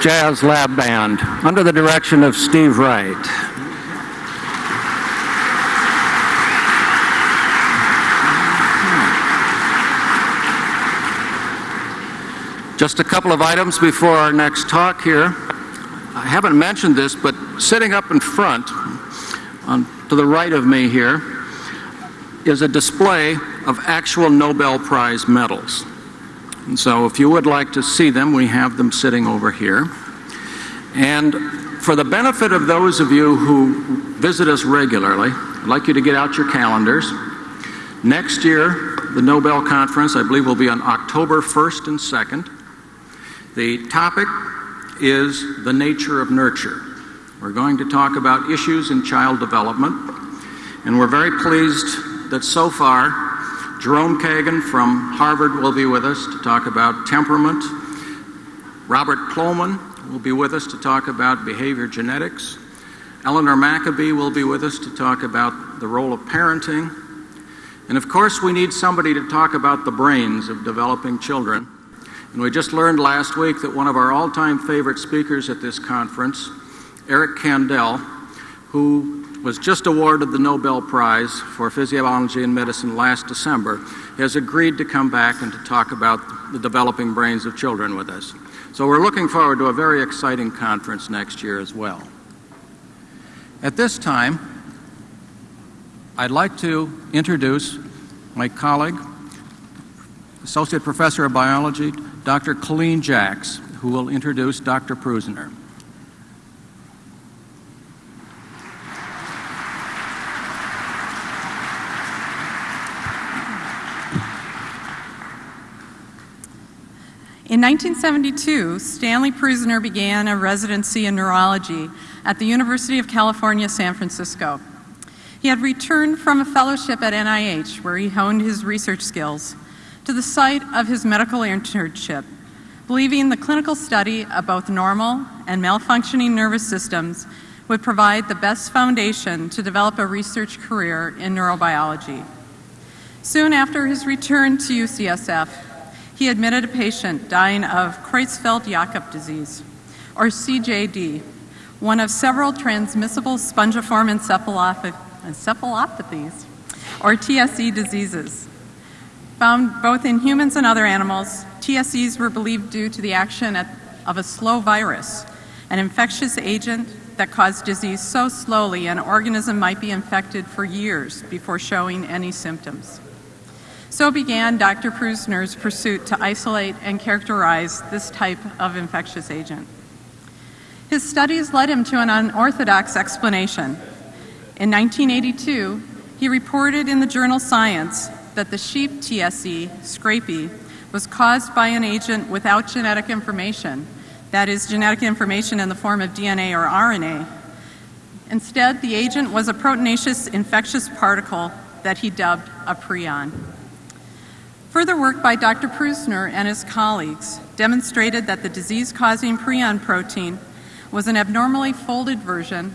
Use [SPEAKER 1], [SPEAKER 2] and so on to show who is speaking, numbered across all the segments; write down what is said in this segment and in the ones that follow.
[SPEAKER 1] Jazz Lab Band under the direction of Steve Wright. Just a couple of items before our next talk here. I haven't mentioned this, but sitting up in front, on, to the right of me here, is a display of actual Nobel Prize medals. And so if you would like to see them, we have them sitting over here. And for the benefit of those of you who visit us regularly, I'd like you to get out your calendars. Next year, the Nobel Conference, I believe, will be on October 1st and 2nd. The topic is the nature of nurture. We're going to talk about issues in child development, and we're very pleased that so far Jerome Kagan from Harvard will be with us to talk about temperament. Robert Plomin will be with us to talk about behavior genetics. Eleanor Maccoby will be with us to talk about the role of parenting. And of course, we need somebody to talk about the brains of developing children. And we just learned last week that one of our all-time favorite speakers at this conference, Eric Kandel, who was just awarded the Nobel Prize for Physiology and Medicine last December, has agreed to come back and to talk about the developing brains of children with us. So we're looking forward to a very exciting conference next year as well. At this time, I'd like to introduce my colleague, Associate Professor of Biology, Dr. Colleen Jacks, who will introduce Dr. Prusiner.
[SPEAKER 2] In 1972, Stanley Prusiner began a residency in neurology at the University of California, San Francisco. He had returned from a fellowship at NIH, where he honed his research skills, to the site of his medical internship, believing the clinical study of both normal and malfunctioning nervous systems would provide the best foundation to develop a research career in neurobiology. Soon after his return to UCSF, he admitted a patient dying of Creutzfeldt-Jakob disease, or CJD, one of several transmissible spongiform encephalopathies, or TSE diseases. Found both in humans and other animals, TSEs were believed due to the action of a slow virus, an infectious agent that caused disease so slowly an organism might be infected for years before showing any symptoms. So began Dr. Prusiner's pursuit to isolate and characterize this type of infectious agent. His studies led him to an unorthodox explanation. In 1982, he reported in the journal Science that the sheep TSE, scrapie, was caused by an agent without genetic information, that is, genetic information in the form of DNA or RNA. Instead, the agent was a proteinaceous infectious particle that he dubbed a prion. Further work by Dr. Prusiner and his colleagues demonstrated that the disease-causing prion protein was an abnormally folded version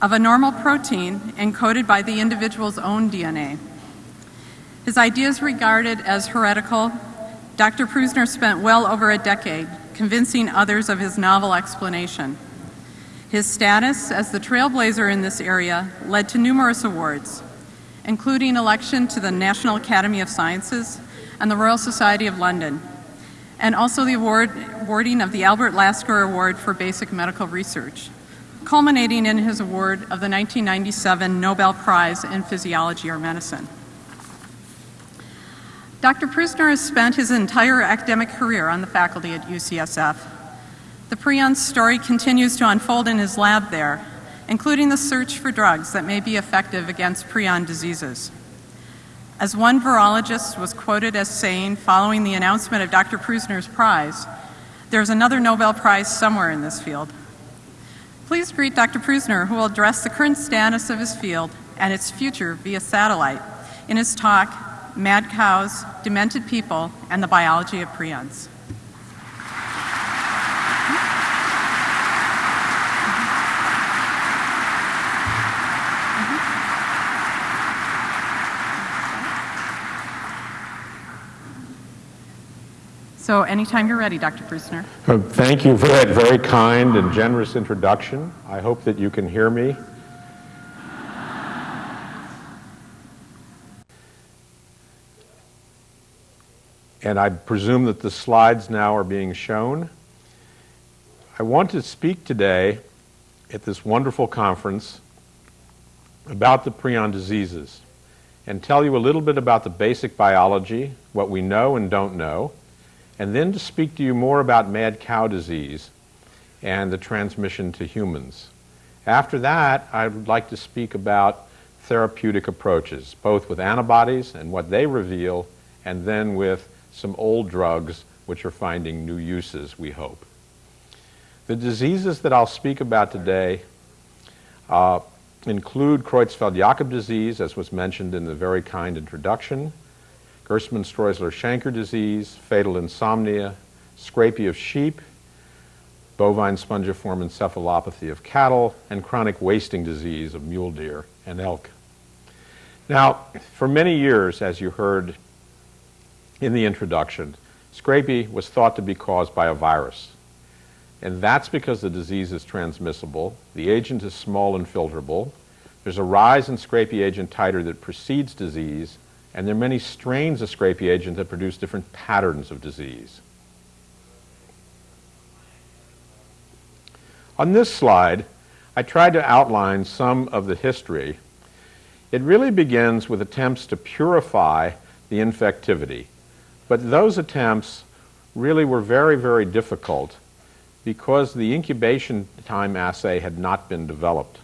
[SPEAKER 2] of a normal protein encoded by the individual's own DNA. His ideas regarded as heretical, Dr. Prusiner spent well over a decade convincing others of his novel explanation. His status as the trailblazer in this area led to numerous awards, including election to the National Academy of Sciences and the Royal Society of London, and also the award, awarding of the Albert Lasker Award for Basic Medical Research, culminating in his award of the 1997 Nobel Prize in Physiology or Medicine. Dr. Prusiner has spent his entire academic career on the faculty at UCSF. The prion story continues to unfold in his lab there, including the search for drugs that may be effective against prion diseases. As one virologist was quoted as saying following the announcement of Dr. Prusiner's prize, there's another Nobel Prize somewhere in this field. Please greet Dr. Prusiner, who will address the current status of his field and its future via satellite in his talk, mad cows, demented people, and the biology of prions. So anytime you're ready, Dr. Brusner.
[SPEAKER 3] Uh, Thank you for that very kind and generous introduction. I hope that you can hear me. And I presume that the slides now are being shown. I want to speak today at this wonderful conference about the prion diseases and tell you a little bit about the basic biology, what we know and don't know, and then to speak to you more about mad cow disease and the transmission to humans. After that, I would like to speak about therapeutic approaches, both with antibodies and what they reveal, and then with some old drugs which are finding new uses, we hope. The diseases that I'll speak about today uh, include Creutzfeldt-Jakob disease, as was mentioned in the very kind introduction, Gerstmann-Streusel-Schenker disease, fatal insomnia, scrapie of sheep, bovine spongiform encephalopathy of cattle, and chronic wasting disease of mule deer and elk. Now, for many years, as you heard in the introduction, scrapie was thought to be caused by a virus. And that's because the disease is transmissible, the agent is small and filterable, there's a rise in scrapie agent titer that precedes disease, and there are many strains of scrapie agent that produce different patterns of disease. On this slide, I tried to outline some of the history. It really begins with attempts to purify the infectivity. But those attempts really were very, very difficult because the incubation time assay had not been developed.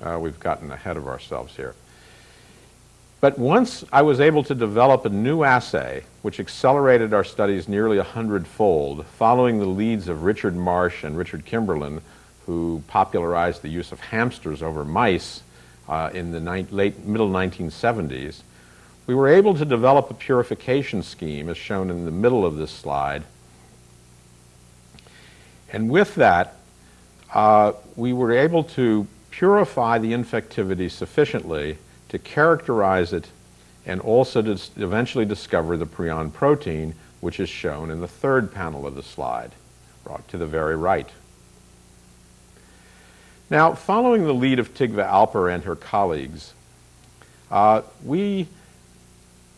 [SPEAKER 3] Uh, we've gotten ahead of ourselves here. But once I was able to develop a new assay, which accelerated our studies nearly a hundredfold, following the leads of Richard Marsh and Richard Kimberlin, who popularized the use of hamsters over mice uh, in the late middle 1970s, we were able to develop a purification scheme, as shown in the middle of this slide. And with that, uh, we were able to purify the infectivity sufficiently to characterize it and also to eventually discover the prion protein, which is shown in the third panel of the slide, brought to the very right. Now, following the lead of Tigva Alper and her colleagues, uh, we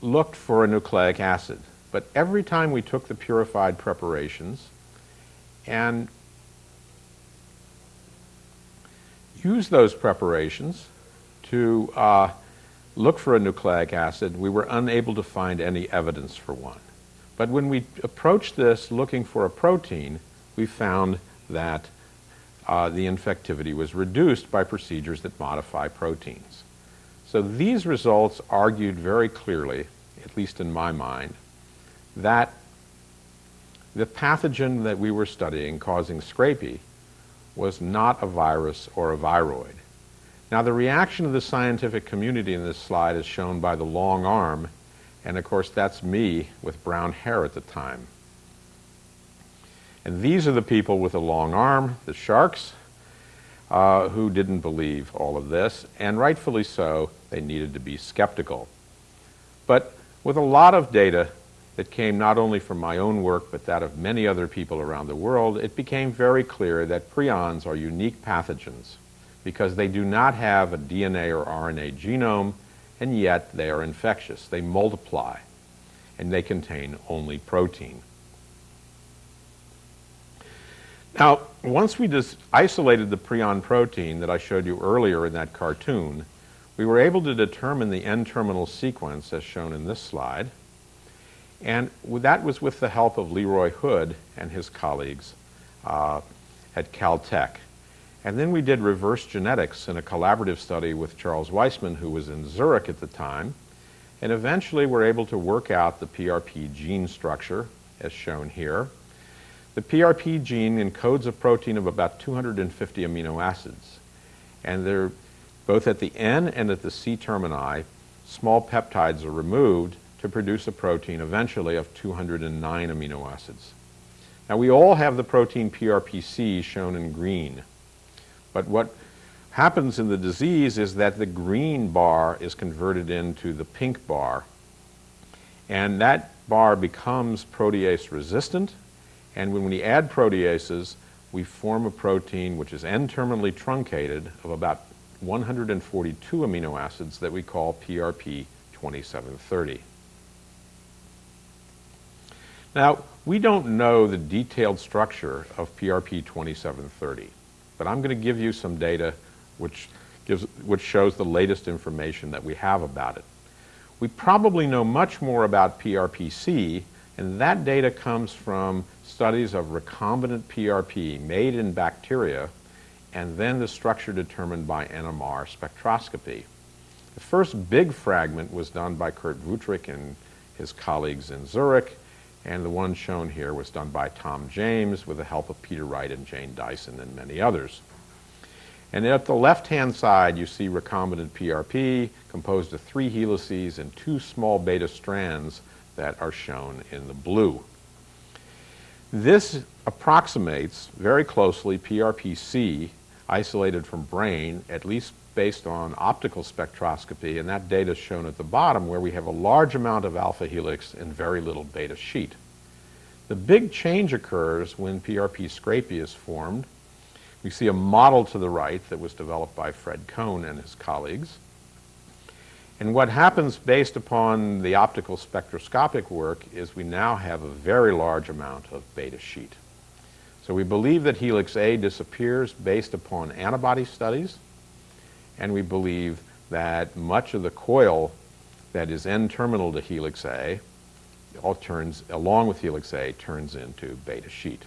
[SPEAKER 3] looked for a nucleic acid. But every time we took the purified preparations and used those preparations to uh, look for a nucleic acid, we were unable to find any evidence for one. But when we approached this looking for a protein, we found that uh, the infectivity was reduced by procedures that modify proteins. So these results argued very clearly, at least in my mind, that the pathogen that we were studying causing scrapie was not a virus or a viroid. Now the reaction of the scientific community in this slide is shown by the long arm, and of course that's me with brown hair at the time. And these are the people with a long arm, the sharks, uh, who didn't believe all of this, and rightfully so, they needed to be skeptical. But with a lot of data that came not only from my own work, but that of many other people around the world, it became very clear that prions are unique pathogens because they do not have a DNA or RNA genome, and yet they are infectious. They multiply, and they contain only protein. Now, once we just isolated the prion protein that I showed you earlier in that cartoon, we were able to determine the N-terminal sequence as shown in this slide. And that was with the help of Leroy Hood and his colleagues uh, at Caltech. And then we did reverse genetics in a collaborative study with Charles Weissman, who was in Zurich at the time. And eventually we're able to work out the PRP gene structure, as shown here. The PRP gene encodes a protein of about 250 amino acids. And they're both at the N and at the C termini, small peptides are removed to produce a protein eventually of 209 amino acids. Now we all have the protein PRPC shown in green. But what happens in the disease is that the green bar is converted into the pink bar. And that bar becomes protease resistant, and when we add proteases, we form a protein which is N-terminally truncated of about 142 amino acids that we call PRP 2730. Now, we don't know the detailed structure of PRP 2730, but I'm going to give you some data which, gives, which shows the latest information that we have about it. We probably know much more about PRPC, and that data comes from studies of recombinant PRP made in bacteria and then the structure determined by NMR spectroscopy. The first big fragment was done by Kurt Wuthrich and his colleagues in Zurich, and the one shown here was done by Tom James with the help of Peter Wright and Jane Dyson and many others. And at the left-hand side, you see recombinant PRP composed of three helices and two small beta strands that are shown in the blue. This approximates very closely PRPC isolated from brain, at least based on optical spectroscopy, and that data is shown at the bottom where we have a large amount of alpha helix and very little beta sheet. The big change occurs when PRP scrapie is formed. We see a model to the right that was developed by Fred Cohn and his colleagues. And what happens based upon the optical spectroscopic work is we now have a very large amount of beta sheet. So we believe that helix A disappears based upon antibody studies and we believe that much of the coil that is N-terminal to helix A all turns, along with helix A, turns into beta sheet.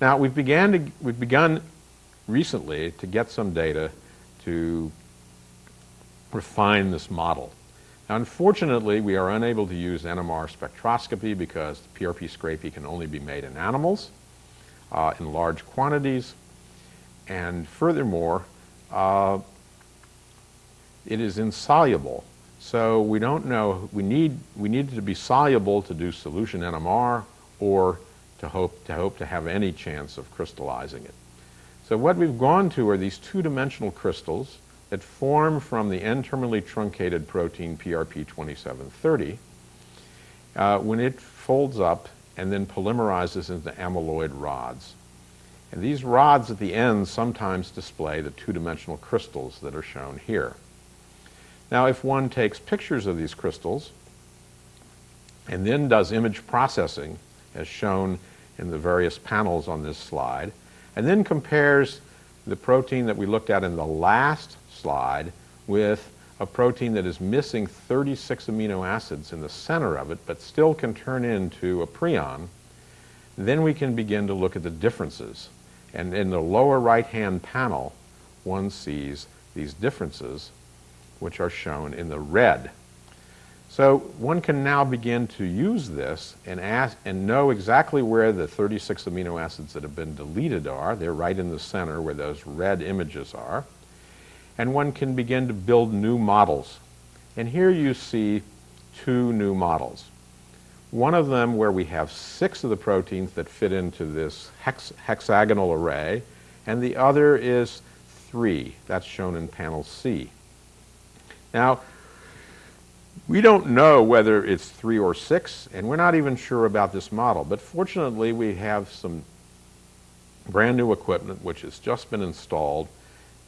[SPEAKER 3] Now, we've, began to, we've begun recently to get some data to refine this model. Now, unfortunately, we are unable to use NMR spectroscopy because PRP scrapie can only be made in animals uh, in large quantities. And furthermore, uh, it is insoluble. So we don't know, we need, we need it to be soluble to do solution NMR or to hope, to hope to have any chance of crystallizing it. So what we've gone to are these two-dimensional crystals that form from the N-terminally truncated protein PRP2730 uh, when it folds up and then polymerizes into amyloid rods. And these rods at the ends sometimes display the two-dimensional crystals that are shown here. Now, if one takes pictures of these crystals and then does image processing, as shown in the various panels on this slide, and then compares the protein that we looked at in the last slide with a protein that is missing 36 amino acids in the center of it, but still can turn into a prion, then we can begin to look at the differences and in the lower right-hand panel, one sees these differences, which are shown in the red. So one can now begin to use this and, ask, and know exactly where the 36 amino acids that have been deleted are. They're right in the center where those red images are. And one can begin to build new models. And here you see two new models. One of them where we have six of the proteins that fit into this hex hexagonal array, and the other is three. That's shown in panel C. Now, we don't know whether it's three or six, and we're not even sure about this model. But fortunately, we have some brand new equipment which has just been installed,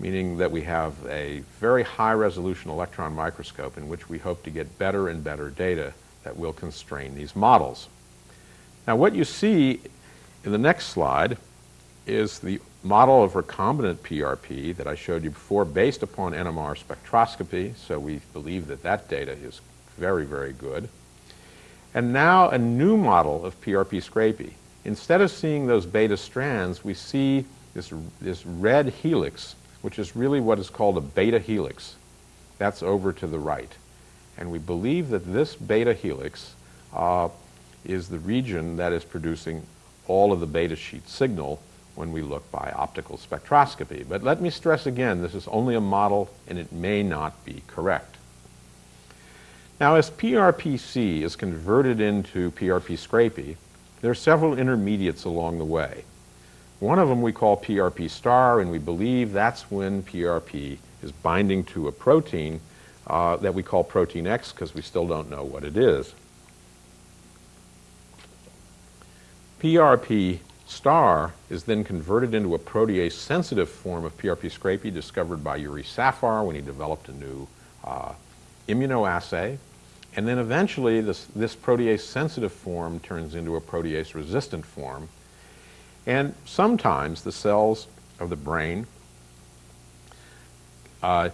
[SPEAKER 3] meaning that we have a very high resolution electron microscope in which we hope to get better and better data that will constrain these models. Now what you see in the next slide is the model of recombinant PRP that I showed you before based upon NMR spectroscopy, so we believe that that data is very, very good. And now a new model of PRP scrapie. Instead of seeing those beta strands, we see this, this red helix, which is really what is called a beta helix. That's over to the right. And we believe that this beta helix uh, is the region that is producing all of the beta sheet signal when we look by optical spectroscopy. But let me stress again, this is only a model and it may not be correct. Now as PRPC is converted into PRP scrapie, there are several intermediates along the way. One of them we call PRP star and we believe that's when PRP is binding to a protein uh, that we call protein X because we still don't know what it is. PRP star is then converted into a protease-sensitive form of PRP scrapie discovered by Yuri Safar when he developed a new uh, immunoassay. And then eventually this, this protease-sensitive form turns into a protease-resistant form. And sometimes the cells of the brain uh,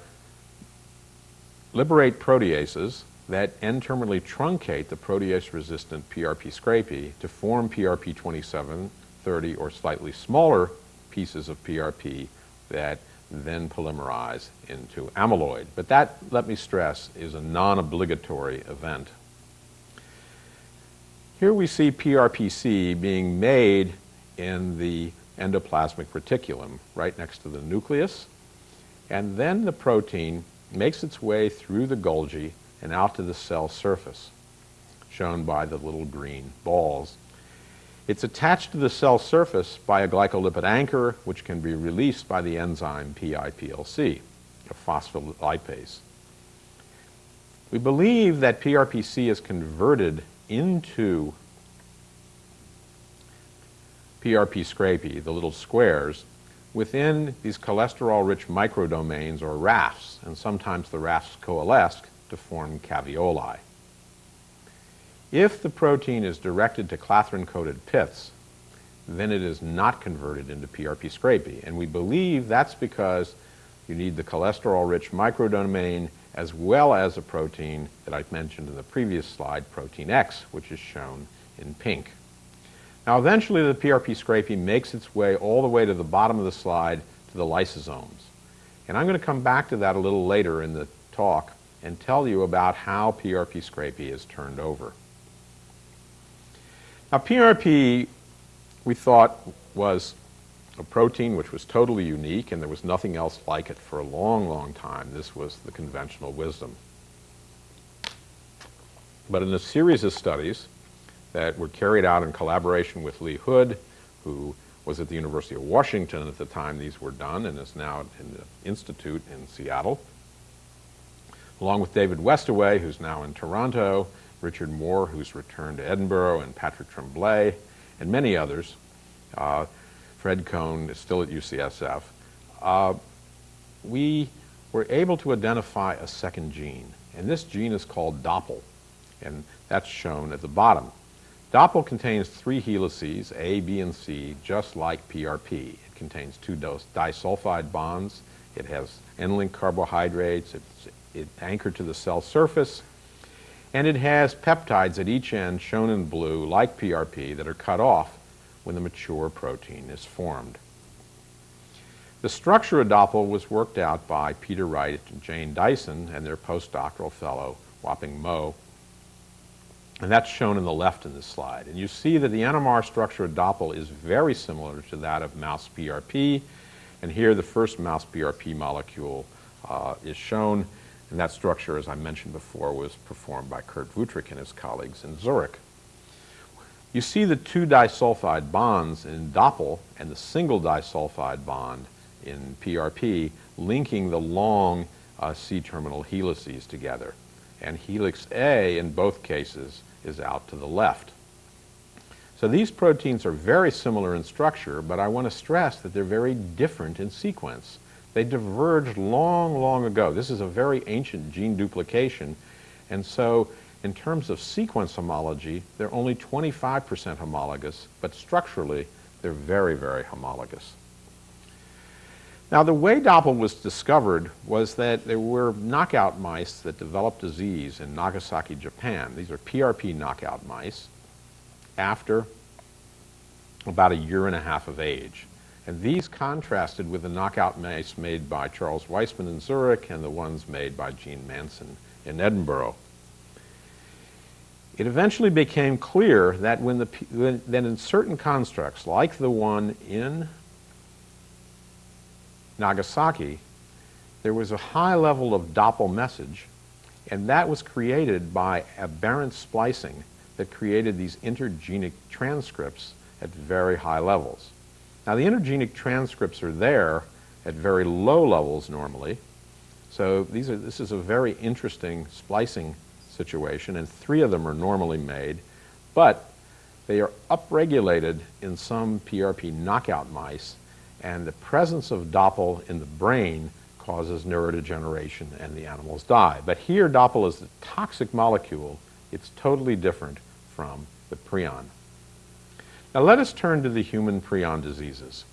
[SPEAKER 3] liberate proteases that N-terminally truncate the protease-resistant PRP scrapie to form PRP 2730 or slightly smaller pieces of PRP that then polymerize into amyloid. But that, let me stress, is a non-obligatory event. Here we see PRPC being made in the endoplasmic reticulum right next to the nucleus. And then the protein makes its way through the Golgi and out to the cell surface, shown by the little green balls. It's attached to the cell surface by a glycolipid anchor, which can be released by the enzyme PIPLC, a phospholipase. We believe that PRPC is converted into PRP scrapie, the little squares, within these cholesterol-rich microdomains or rafts, and sometimes the rafts coalesce to form caveoli. If the protein is directed to clathrin-coated pits, then it is not converted into PRP scrapie. And we believe that's because you need the cholesterol-rich microdomain as well as a protein that I mentioned in the previous slide, protein X, which is shown in pink. Now eventually the PRP scrapie makes its way all the way to the bottom of the slide to the lysosomes. And I'm going to come back to that a little later in the talk and tell you about how PRP scrapie is turned over. Now PRP we thought was a protein which was totally unique and there was nothing else like it for a long, long time. This was the conventional wisdom. But in a series of studies that were carried out in collaboration with Lee Hood, who was at the University of Washington at the time these were done and is now in the Institute in Seattle, along with David Westaway, who's now in Toronto, Richard Moore, who's returned to Edinburgh, and Patrick Tremblay, and many others. Uh, Fred Cohn is still at UCSF. Uh, we were able to identify a second gene, and this gene is called Doppel, and that's shown at the bottom. DOPL contains three helices, A, B, and C, just like PRP. It contains two disulfide bonds. It has N-link carbohydrates. It's it anchored to the cell surface. And it has peptides at each end, shown in blue, like PRP, that are cut off when the mature protein is formed. The structure of DOPL was worked out by Peter Wright and Jane Dyson and their postdoctoral fellow, Huaping Mo, and that's shown in the left in this slide. And you see that the NMR structure of Doppel is very similar to that of mouse PRP. And here the first mouse PRP molecule uh, is shown. And that structure, as I mentioned before, was performed by Kurt Wuthrich and his colleagues in Zurich. You see the two disulfide bonds in Doppel and the single disulfide bond in PRP linking the long uh, C-terminal helices together. And helix A, in both cases, is out to the left. So these proteins are very similar in structure, but I want to stress that they're very different in sequence. They diverged long, long ago. This is a very ancient gene duplication, and so in terms of sequence homology, they're only 25% homologous, but structurally, they're very, very homologous. Now, the way DOPL was discovered was that there were knockout mice that developed disease in Nagasaki, Japan. These are PRP knockout mice after about a year and a half of age. And these contrasted with the knockout mice made by Charles Weissman in Zurich and the ones made by Gene Manson in Edinburgh. It eventually became clear that when the, that in certain constructs, like the one in Nagasaki, there was a high level of Doppel message, and that was created by aberrant splicing that created these intergenic transcripts at very high levels. Now, the intergenic transcripts are there at very low levels normally, so these are, this is a very interesting splicing situation, and three of them are normally made, but They are upregulated in some PRP knockout mice, and the presence of Doppel in the brain causes neurodegeneration and the animals die. But here, Doppel is a toxic molecule. It's totally different from the prion. Now let us turn to the human prion diseases.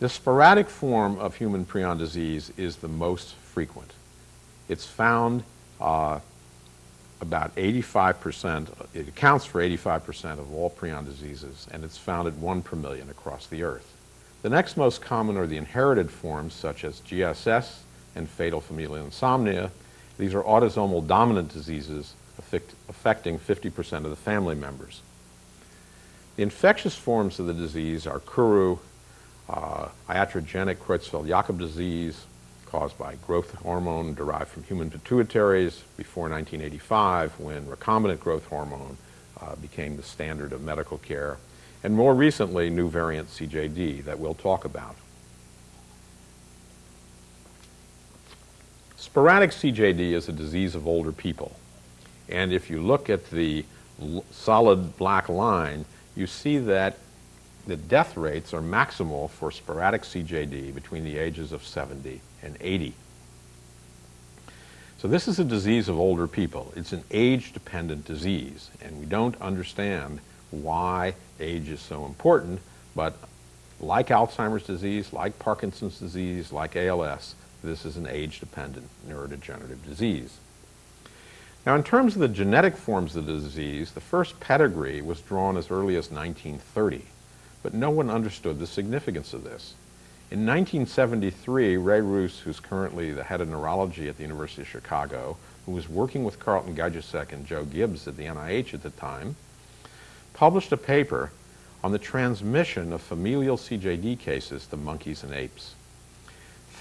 [SPEAKER 3] The sporadic form of human prion disease is the most frequent. It's found uh, about 85%, it accounts for 85% of all prion diseases, and it's found at 1 per million across the earth. The next most common are the inherited forms, such as GSS and fatal familial insomnia. These are autosomal dominant diseases affect, affecting 50% of the family members. The infectious forms of the disease are Kuru, uh, iatrogenic Creutzfeldt-Jakob disease, caused by growth hormone derived from human pituitaries before 1985 when recombinant growth hormone uh, became the standard of medical care, and more recently, new variant CJD that we'll talk about. Sporadic CJD is a disease of older people. And if you look at the solid black line, you see that the death rates are maximal for sporadic CJD between the ages of 70 and 80. So this is a disease of older people. It's an age-dependent disease, and we don't understand why age is so important, but like Alzheimer's disease, like Parkinson's disease, like ALS, this is an age-dependent neurodegenerative disease. Now, in terms of the genetic forms of the disease, the first pedigree was drawn as early as 1930, but no one understood the significance of this. In 1973, Ray Roos, who's currently the head of neurology at the University of Chicago, who was working with Carlton Gajdusek and Joe Gibbs at the NIH at the time, published a paper on the transmission of familial CJD cases to monkeys and apes.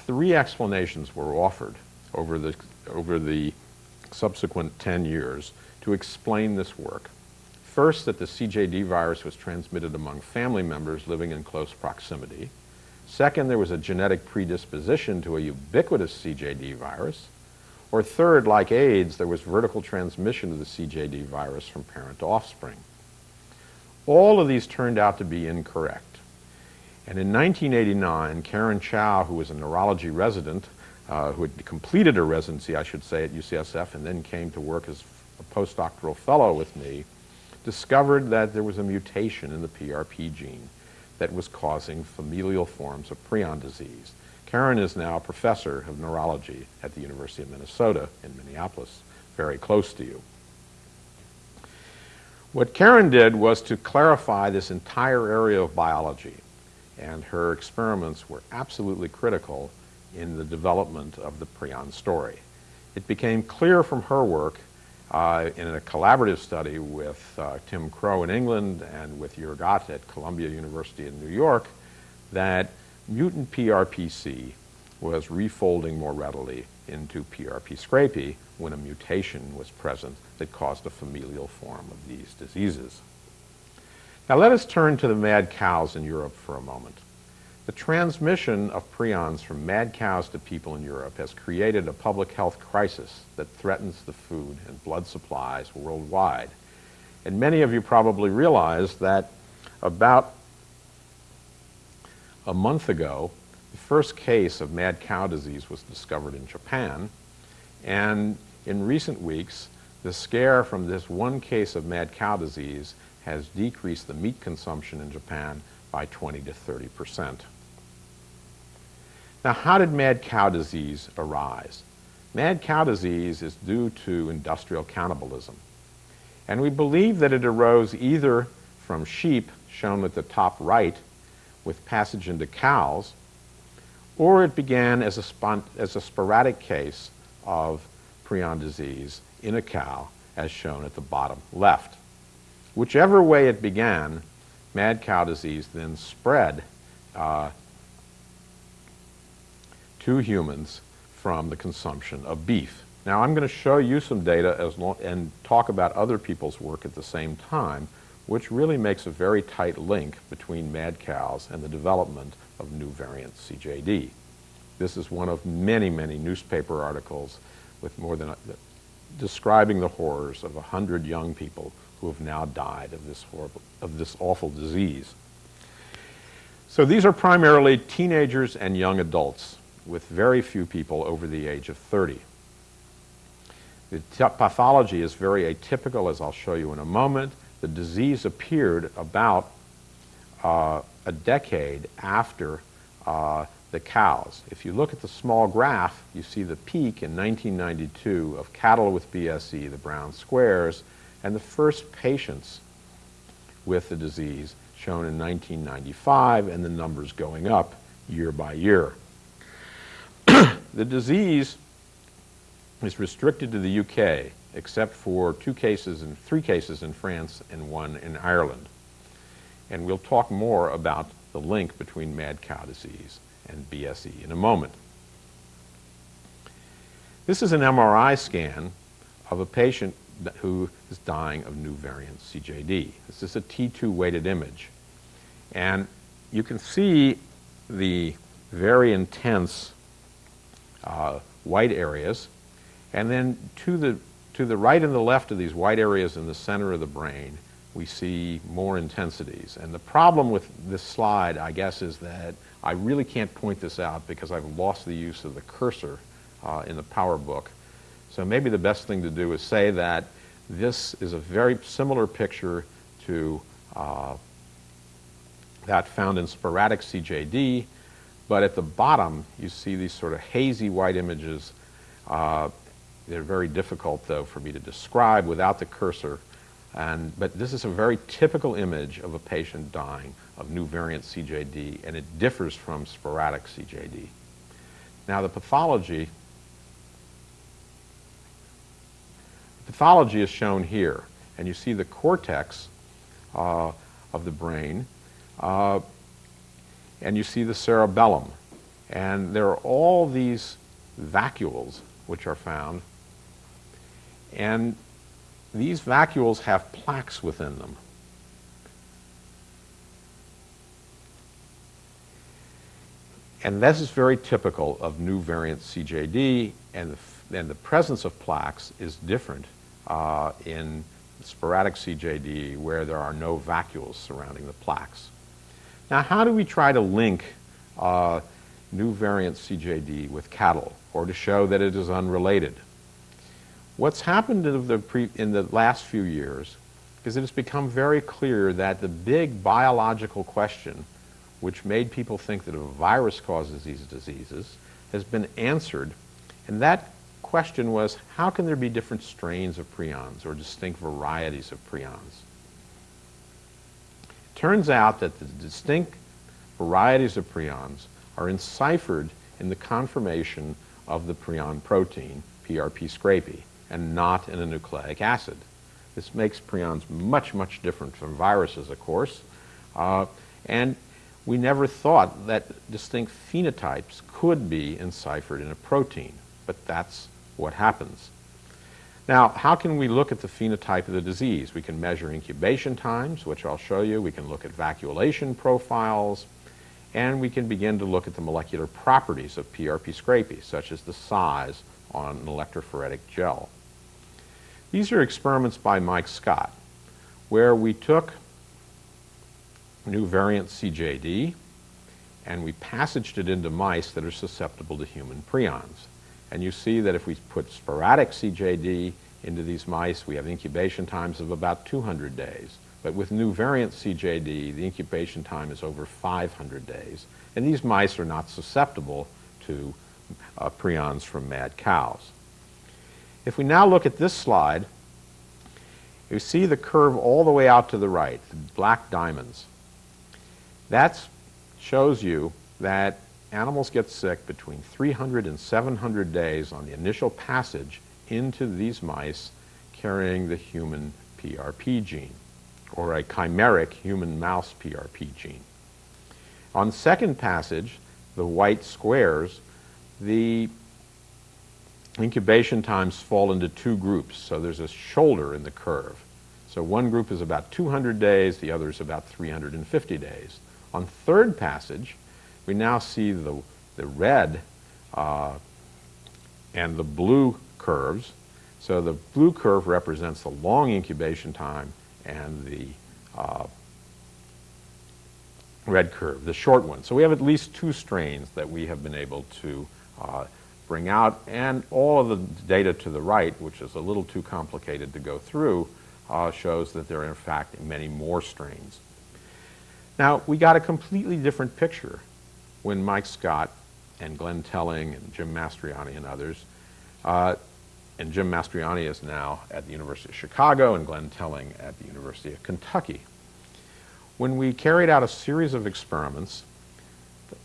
[SPEAKER 3] Three explanations were offered over the, over the subsequent 10 years to explain this work. First, that the CJD virus was transmitted among family members living in close proximity. Second, there was a genetic predisposition to a ubiquitous CJD virus. Or third, like AIDS, there was vertical transmission of the CJD virus from parent to offspring. All of these turned out to be incorrect. And in 1989, Karen Chow, who was a neurology resident, uh, who had completed her residency, I should say, at UCSF and then came to work as a postdoctoral fellow with me, discovered that there was a mutation in the PRP gene that was causing familial forms of prion disease. Karen is now a professor of neurology at the University of Minnesota in Minneapolis, very close to you. What Karen did was to clarify this entire area of biology, and her experiments were absolutely critical in the development of the prion story. It became clear from her work uh, in a collaborative study with uh, Tim Crow in England and with Ott at Columbia University in New York that mutant PRPC was refolding more readily into PRP scrapie when a mutation was present that caused a familial form of these diseases. Now let us turn to the mad cows in Europe for a moment. The transmission of prions from mad cows to people in Europe has created a public health crisis that threatens the food and blood supplies worldwide. And many of you probably realize that about a month ago, the first case of mad cow disease was discovered in Japan. And in recent weeks, the scare from this one case of mad cow disease has decreased the meat consumption in Japan by 20 to 30 percent. Now, how did mad cow disease arise? Mad cow disease is due to industrial cannibalism. And we believe that it arose either from sheep, shown at the top right, with passage into cows, or it began as a, as a sporadic case of prion disease in a cow, as shown at the bottom left. Whichever way it began, mad cow disease then spread uh, to humans from the consumption of beef. Now I'm going to show you some data long, and talk about other people's work at the same time, which really makes a very tight link between mad cows and the development of new variant CJD. This is one of many, many newspaper articles with more than describing the horrors of 100 young people who have now died of this, horrible, of this awful disease. So these are primarily teenagers and young adults, with very few people over the age of 30. The pathology is very atypical, as I'll show you in a moment. The disease appeared about uh, a decade after uh, the cows. If you look at the small graph, you see the peak in 1992 of cattle with BSE, the brown squares, and the first patients with the disease shown in 1995, and the numbers going up year by year. the disease is restricted to the UK, except for two cases and three cases in France and one in Ireland. And we'll talk more about the link between mad cow disease and BSE in a moment. This is an MRI scan of a patient who is dying of new variant CJD. This is a T2 weighted image. And you can see the very intense uh, white areas. And then to the, to the right and the left of these white areas in the center of the brain, we see more intensities. And the problem with this slide, I guess, is that I really can't point this out because I've lost the use of the cursor uh, in the PowerBook. So maybe the best thing to do is say that this is a very similar picture to uh, that found in sporadic CJD, but at the bottom you see these sort of hazy white images. Uh, they're very difficult, though, for me to describe without the cursor. And, but this is a very typical image of a patient dying of new variant CJD, and it differs from sporadic CJD. Now, the pathology pathology is shown here, and you see the cortex uh, of the brain, uh, and you see the cerebellum. And there are all these vacuoles which are found, and these vacuoles have plaques within them. And this is very typical of new variant CJD, and the, and the presence of plaques is different uh, in sporadic CJD where there are no vacuoles surrounding the plaques. Now, how do we try to link uh, new variant CJD with cattle or to show that it is unrelated? What's happened in the, in the last few years is it has become very clear that the big biological question which made people think that a virus causes these diseases has been answered, and that question was how can there be different strains of prions or distinct varieties of prions? Turns out that the distinct varieties of prions are enciphered in the conformation of the prion protein, PRP scrapie and not in a nucleic acid. This makes prions much, much different from viruses, of course. Uh, and we never thought that distinct phenotypes could be enciphered in a protein, but that's what happens. Now, how can we look at the phenotype of the disease? We can measure incubation times, which I'll show you. We can look at vacuolation profiles, and we can begin to look at the molecular properties of PRP scrapie, such as the size on an electrophoretic gel. These are experiments by Mike Scott, where we took new variant CJD and we passaged it into mice that are susceptible to human prions. And you see that if we put sporadic CJD into these mice, we have incubation times of about 200 days. But with new variant CJD, the incubation time is over 500 days. And these mice are not susceptible to uh, prions from mad cows. If we now look at this slide, you see the curve all the way out to the right, the black diamonds. That shows you that animals get sick between 300 and 700 days on the initial passage into these mice carrying the human PRP gene, or a chimeric human mouse PRP gene. On second passage, the white squares, the incubation times fall into two groups. So there's a shoulder in the curve. So one group is about 200 days, the other is about 350 days. On third passage, we now see the, the red uh, and the blue curves. So the blue curve represents the long incubation time and the uh, red curve, the short one. So we have at least two strains that we have been able to uh, bring out, and all of the data to the right, which is a little too complicated to go through, uh, shows that there are in fact many more strains. Now, we got a completely different picture when Mike Scott and Glenn Telling and Jim Mastriani and others, uh, and Jim Mastriani is now at the University of Chicago and Glenn Telling at the University of Kentucky. When we carried out a series of experiments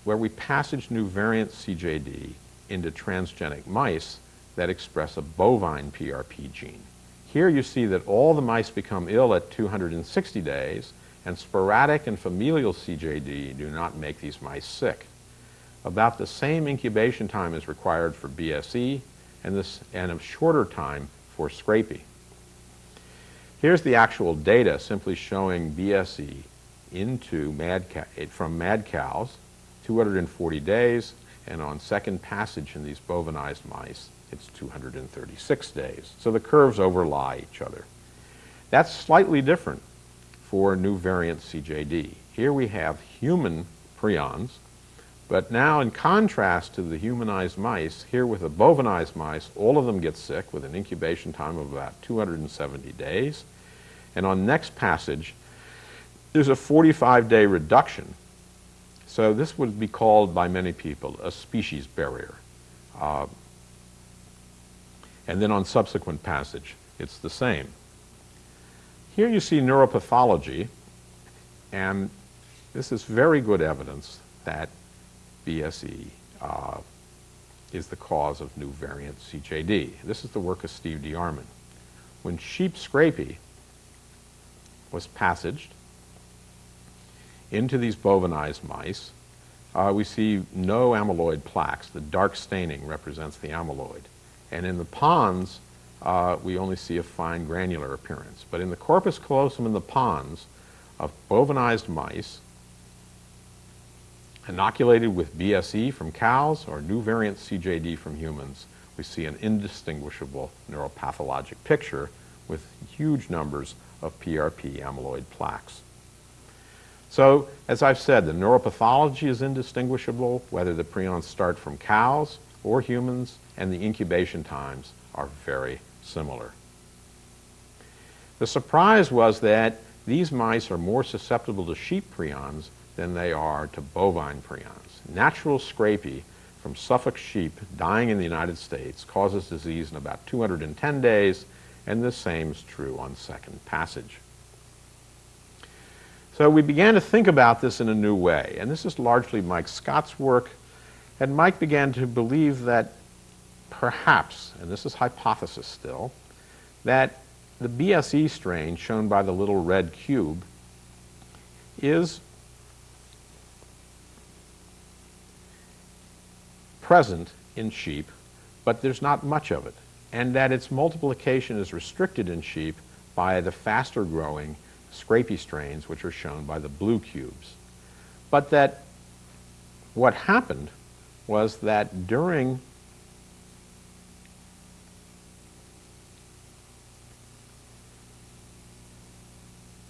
[SPEAKER 3] where we passaged new variant CJD into transgenic mice that express a bovine PRP gene. Here you see that all the mice become ill at 260 days, and sporadic and familial CJD do not make these mice sick. About the same incubation time is required for BSE and, this, and a shorter time for Scrapie. Here's the actual data simply showing BSE into mad from mad cows, 240 days, and on second passage in these bovanized mice, it's 236 days. So the curves overlie each other. That's slightly different for new variant CJD. Here we have human prions, but now in contrast to the humanized mice, here with the bovanized mice, all of them get sick with an incubation time of about 270 days. And on next passage, there's a 45-day reduction. So this would be called by many people a species barrier. Uh, and then on subsequent passage, it's the same. Here you see neuropathology, and this is very good evidence that BSE uh, is the cause of new variant CJD. This is the work of Steve DeArmond. When sheep scrapie was passaged into these bovanized mice, uh, we see no amyloid plaques. The dark staining represents the amyloid. And in the pons, uh, we only see a fine granular appearance. But in the corpus callosum in the pons of bovanized mice, inoculated with BSE from cows or new variant CJD from humans, we see an indistinguishable neuropathologic picture with huge numbers of PRP amyloid plaques. So, as I've said, the neuropathology is indistinguishable, whether the prions start from cows or humans, and the incubation times are very similar. The surprise was that these mice are more susceptible to sheep prions than they are to bovine prions. Natural scrapie from Suffolk sheep dying in the United States causes disease in about 210 days, and the same is true on second passage. So we began to think about this in a new way, and this is largely Mike Scott's work. And Mike began to believe that perhaps, and this is hypothesis still, that the BSE strain shown by the little red cube is present in sheep, but there's not much of it, and that its multiplication is restricted in sheep by the faster growing scrapie strains, which are shown by the blue cubes. But that what happened was that during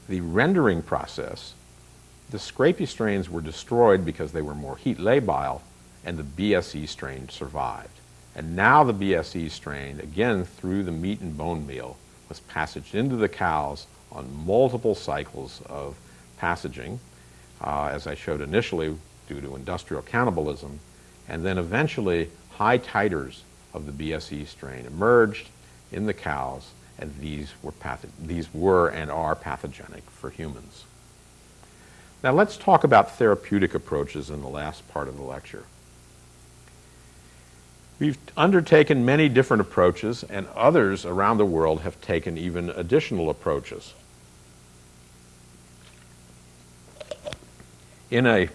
[SPEAKER 3] the rendering process, the scrapie strains were destroyed because they were more heat labile, and the BSE strain survived. And now the BSE strain, again through the meat and bone meal, was passaged into the cows on multiple cycles of passaging, uh, as I showed initially, due to industrial cannibalism, and then eventually high titers of the BSE strain emerged in the cows, and these were, these were and are pathogenic for humans. Now let's talk about therapeutic approaches in the last part of the lecture. We've undertaken many different approaches, and others around the world have taken even additional approaches. in a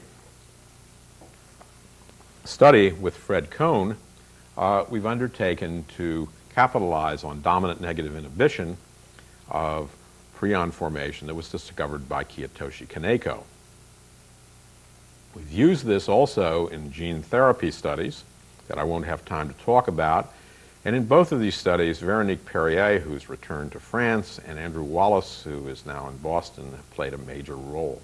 [SPEAKER 3] study with Fred Cohn, uh, we've undertaken to capitalize on dominant negative inhibition of prion formation that was discovered by Kiyotoshi Kaneko. We've used this also in gene therapy studies that I won't have time to talk about, And in both of these studies, Veronique Perrier, who's returned to France, and Andrew Wallace, who is now in Boston, have played a major role.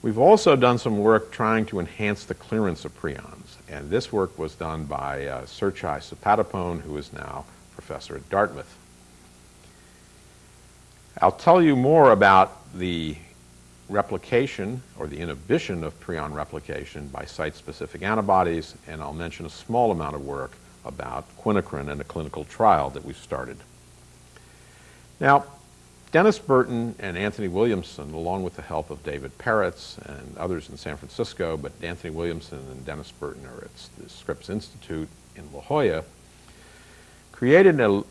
[SPEAKER 3] We've also done some work trying to enhance the clearance of prions, and this work was done by uh, Serchai Sopatypon, who is now professor at Dartmouth. I'll tell you more about the replication or the inhibition of prion replication by site-specific antibodies, and I'll mention a small amount of work about quinacrine and a clinical trial that we've started. Now, Dennis Burton and Anthony Williamson, along with the help of David Peretz and others in San Francisco, but Anthony Williamson and Dennis Burton are at the Scripps Institute in La Jolla, created a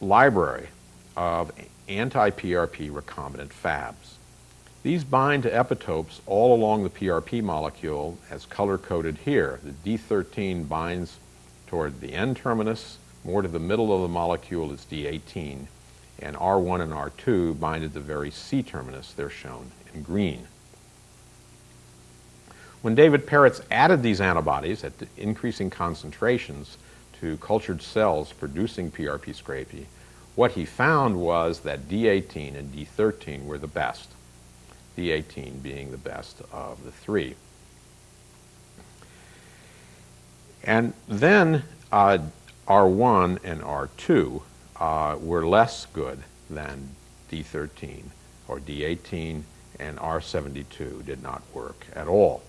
[SPEAKER 3] library of anti-PRP recombinant Fabs. These bind to epitopes all along the PRP molecule as color-coded here. The D13 binds toward the N-terminus, more to the middle of the molecule is D18, and R1 and R2 bind at the very C-terminus. They're shown in green. When David Peretz added these antibodies at increasing concentrations to cultured cells producing PRP scrapie, what he found was that D18 and D13 were the best. D18 being the best of the three. And then uh, R1 and R2 uh, were less good than D13 or D18, and R72 did not work at all.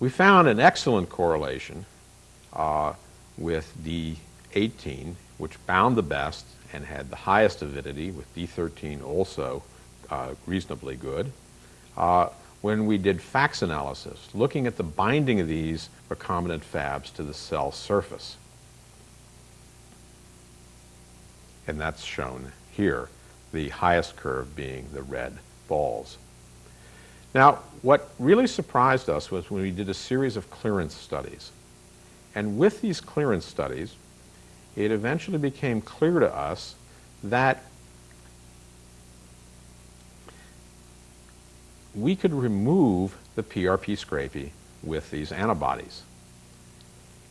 [SPEAKER 3] We found an excellent correlation uh, with D18, which bound the best and had the highest avidity, with D13 also uh, reasonably good. Uh, when we did FACS analysis, looking at the binding of these recombinant Fabs to the cell surface. And that's shown here, the highest curve being the red balls. Now, what really surprised us was when we did a series of clearance studies. And with these clearance studies, it eventually became clear to us that we could remove the PRP scrapie with these antibodies.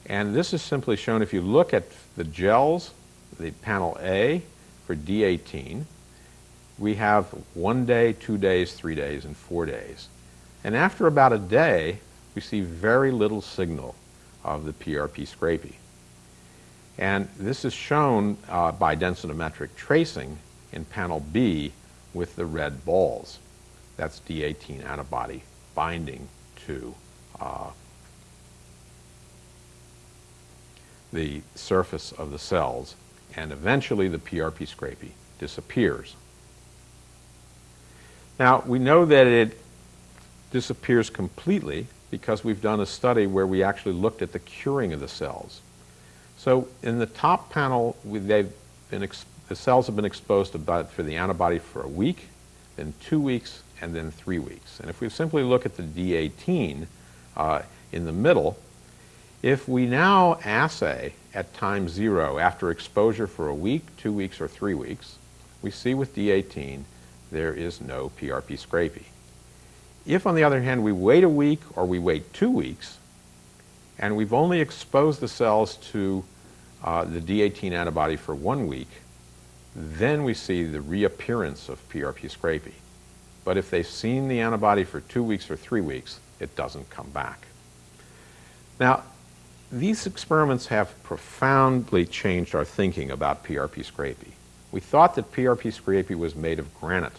[SPEAKER 3] And this is simply shown if you look at the gels, the panel A for D18, we have one day, two days, three days, and four days. And after about a day, we see very little signal of the PRP scrapie. And this is shown uh, by densitometric tracing in panel B with the red balls. That's D18 antibody binding to uh, the surface of the cells, and eventually the PRP scrapie disappears. Now, we know that it disappears completely because we've done a study where we actually looked at the curing of the cells. So in the top panel, they've been the cells have been exposed about for the antibody for a week, then two weeks, and then three weeks. And if we simply look at the D18 uh, in the middle, if we now assay at time zero after exposure for a week, two weeks, or three weeks, we see with D18 there is no PRP scrapie. If, on the other hand, we wait a week or we wait two weeks, and we've only exposed the cells to uh, the D18 antibody for one week, then we see the reappearance of PRP scrapie. But if they've seen the antibody for two weeks or three weeks, it doesn't come back. Now, these experiments have profoundly changed our thinking about PRP scrapie. We thought that PRP scrapie was made of granite,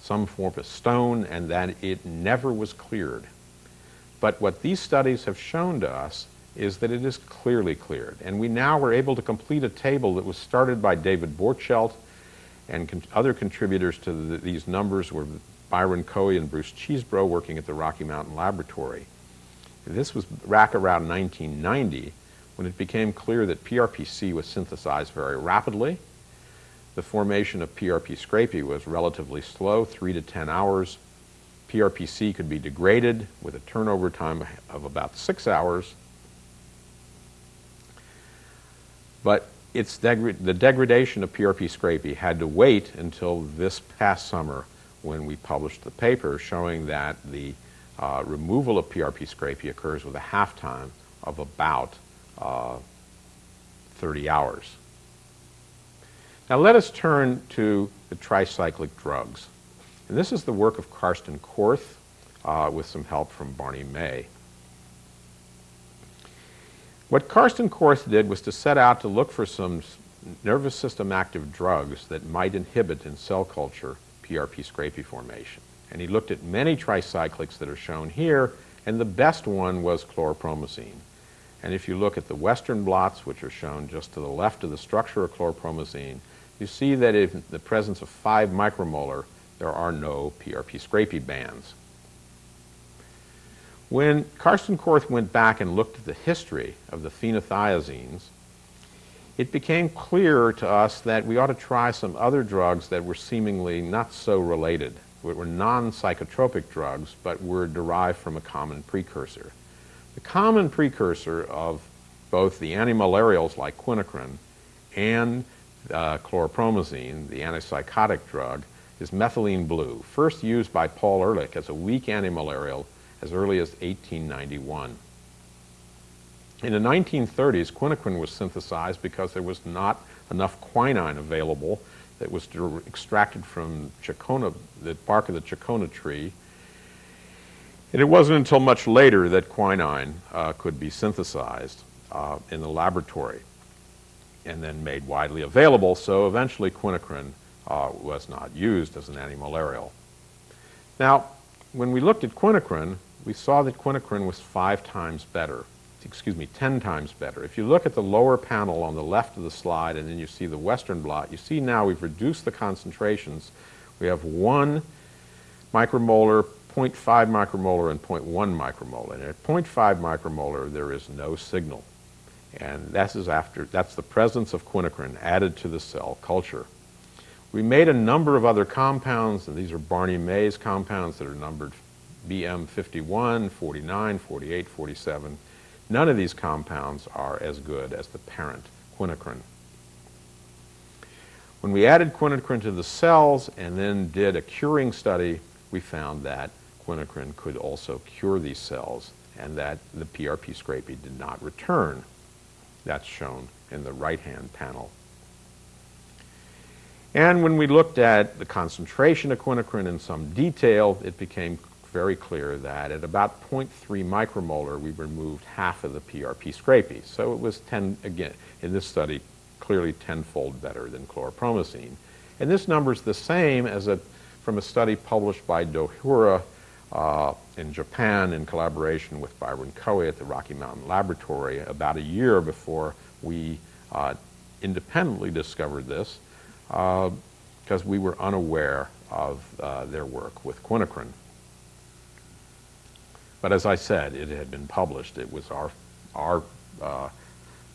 [SPEAKER 3] some form of stone, and that it never was cleared. But what these studies have shown to us is that it is clearly cleared. And we now were able to complete a table that was started by David Borcheldt and con other contributors to the, these numbers were Byron Coe and Bruce Chesebro working at the Rocky Mountain Laboratory. This was back around 1990 when it became clear that PRPC was synthesized very rapidly. The formation of PRP scrapie was relatively slow, 3 to 10 hours. PRPC could be degraded with a turnover time of about 6 hours But it's degra the degradation of PRP scrapie had to wait until this past summer when we published the paper showing that the uh, removal of PRP scrapie occurs with a half time of about uh, 30 hours. Now let us turn to the tricyclic drugs. And this is the work of Karsten Korth uh, with some help from Barney May. What Karsten Korth did was to set out to look for some nervous system active drugs that might inhibit in cell culture PRP scrapie formation. And he looked at many tricyclics that are shown here, and the best one was chlorpromazine. And if you look at the western blots, which are shown just to the left of the structure of chlorpromazine, you see that in the presence of 5 micromolar, there are no PRP scrapie bands. When Karsten Korth went back and looked at the history of the phenothiazines, it became clear to us that we ought to try some other drugs that were seemingly not so related. That were non-psychotropic drugs, but were derived from a common precursor. The common precursor of both the antimalarials like quinacrine and uh, chlorpromazine, the antipsychotic drug, is methylene blue, first used by Paul Ehrlich as a weak antimalarial as early as 1891. In the 1930s, quinacrine was synthesized because there was not enough quinine available that was extracted from the bark of the chinchona tree. And it wasn't until much later that quinine uh, could be synthesized uh, in the laboratory and then made widely available, so eventually quinacrine uh, was not used as an antimalarial. Now, when we looked at quinacrine, we saw that quinacrine was five times better, excuse me, 10 times better. If you look at the lower panel on the left of the slide and then you see the western blot, you see now we've reduced the concentrations. We have 1 micromolar, 0.5 micromolar, and 0.1 micromolar. And at 0.5 micromolar, there is no signal. And that is after, that's the presence of quinacrine added to the cell culture. We made a number of other compounds, and these are Barney May's compounds that are numbered BM51, 49, 48, 47. None of these compounds are as good as the parent, quinacrine. When we added quinacrine to the cells and then did a curing study, we found that quinacrine could also cure these cells and that the PRP scrapie did not return. That's shown in the right-hand panel. And when we looked at the concentration of quinacrine in some detail, it became very clear that at about 0.3 micromolar, we removed half of the PRP scrapie. So it was 10, again, in this study, clearly tenfold better than chlorpromazine. And this number is the same as a, from a study published by Dohura uh, in Japan in collaboration with Byron Koei at the Rocky Mountain Laboratory about a year before we uh, independently discovered this because uh, we were unaware of uh, their work with quinacrine. But as I said, it had been published. It was our, our uh,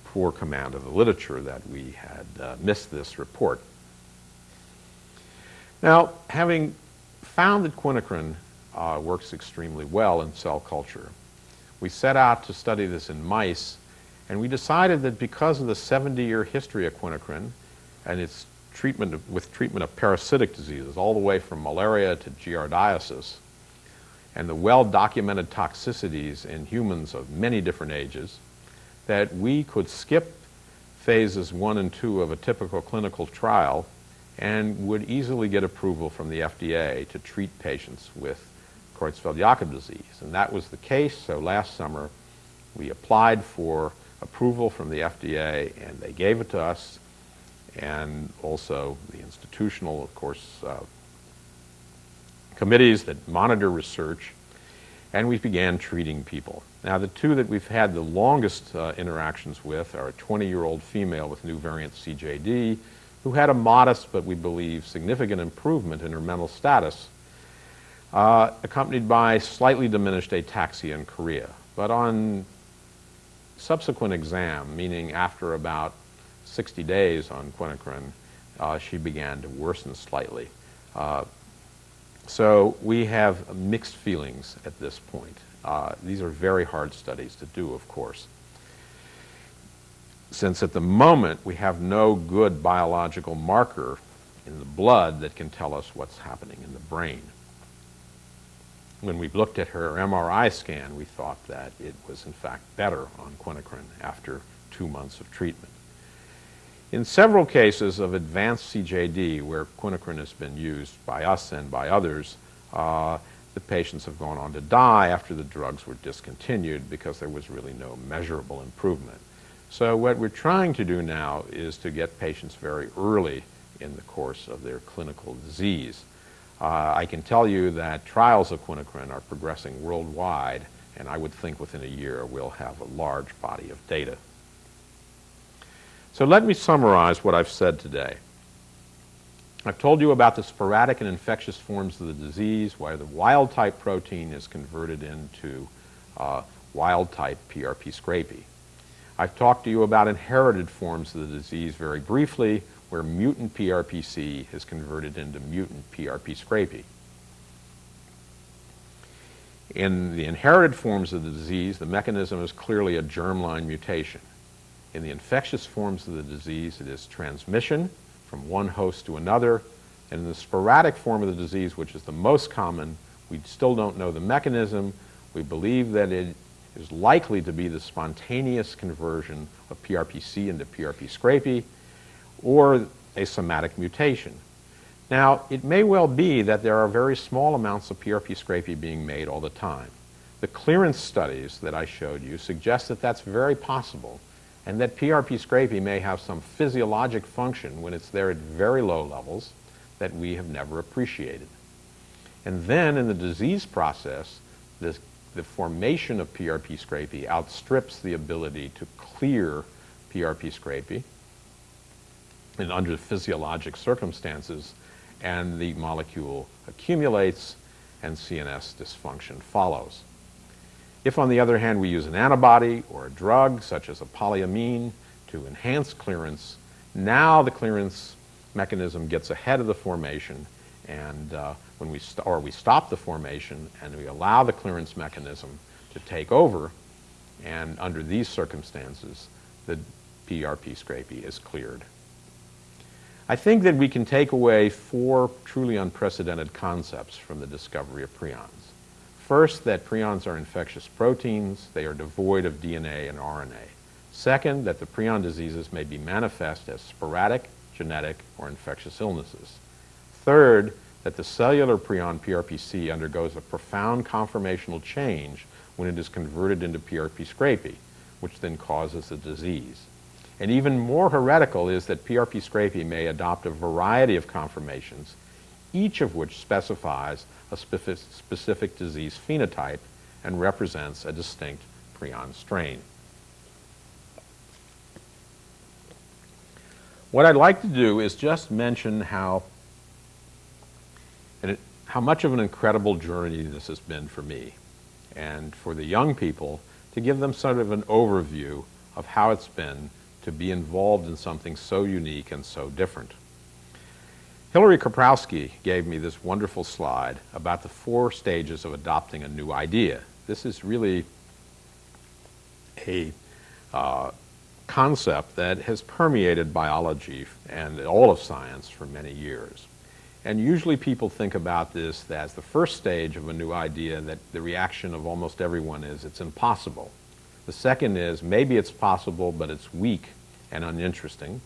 [SPEAKER 3] poor command of the literature that we had uh, missed this report. Now, having found that quinacrine uh, works extremely well in cell culture. We set out to study this in mice, and we decided that because of the 70-year history of quinacrine and its treatment of, with treatment of parasitic diseases, all the way from malaria to giardiasis, and the well-documented toxicities in humans of many different ages, that we could skip phases one and two of a typical clinical trial and would easily get approval from the FDA to treat patients with Creutzfeldt-Jakob disease. And that was the case, so last summer we applied for approval from the FDA and they gave it to us and also the institutional, of course, uh, committees that monitor research and we began treating people. Now the two that we've had the longest uh, interactions with are a 20-year-old female with new variant CJD who had a modest but we believe significant improvement in her mental status uh, accompanied by slightly diminished ataxia in chorea. But on subsequent exam, meaning after about 60 days on quinacrine, uh, she began to worsen slightly. Uh, so we have mixed feelings at this point. Uh, these are very hard studies to do, of course. Since at the moment we have no good biological marker in the blood that can tell us what's happening in the brain. when we looked at her MRI scan, we thought that it was in fact better on quinacrine after two months of treatment. In several cases of advanced CJD where quinacrine has been used by us and by others, uh, the patients have gone on to die after the drugs were discontinued because there was really no measurable improvement. So what we're trying to do now is to get patients very early in the course of their clinical disease. Uh, I can tell you that trials of quinacrine are progressing worldwide, and I would think within a year we'll have a large body of data. So let me summarize what I've said today. I've told you about the sporadic and infectious forms of the disease, why the wild type protein is converted into uh, wild type PRP scrapie. I've talked to you about inherited forms of the disease very briefly, where mutant PRPC is converted into mutant PRP scrapie. In the inherited forms of the disease, the mechanism is clearly a germline mutation. In the infectious forms of the disease, it is transmission, from one host to another. And in the sporadic form of the disease, which is the most common, we still don't know the mechanism. We believe that it is likely to be the spontaneous conversion of PRPC into PRP scrapie or a somatic mutation. Now, it may well be that there are very small amounts of PRP scrapie being made all the time. The clearance studies that I showed you suggest that that's very possible and that PRP scrapie may have some physiologic function when it's there at very low levels that we have never appreciated. And then in the disease process, this, the formation of PRP scrapie outstrips the ability to clear PRP scrapie and under physiologic circumstances, and the molecule accumulates and CNS dysfunction follows. If, on the other hand, we use an antibody or a drug, such as a polyamine, to enhance clearance, now the clearance mechanism gets ahead of the formation, and uh, when we or we stop the formation and we allow the clearance mechanism to take over, and under these circumstances, the PRP scrapie is cleared. I think that we can take away four truly unprecedented concepts from the discovery of prions. First, that prions are infectious proteins. They are devoid of DNA and RNA. Second, that the prion diseases may be manifest as sporadic, genetic, or infectious illnesses. Third, that the cellular prion PRPC undergoes a profound conformational change when it is converted into PRP scrapie, which then causes the disease. And even more heretical is that PRP scrapie may adopt a variety of conformations, each of which specifies a specific disease phenotype and represents a distinct prion strain. What I'd like to do is just mention how, how much of an incredible journey this has been for me and for the young people to give them sort of an overview of how it's been to be involved in something so unique and so different. Hilary Kaprowski gave me this wonderful slide about the four stages of adopting a new idea. This is really a uh, concept that has permeated biology and all of science for many years. And usually people think about this as the first stage of a new idea that the reaction of almost everyone is it's impossible. The second is maybe it's possible, but it's weak and uninteresting.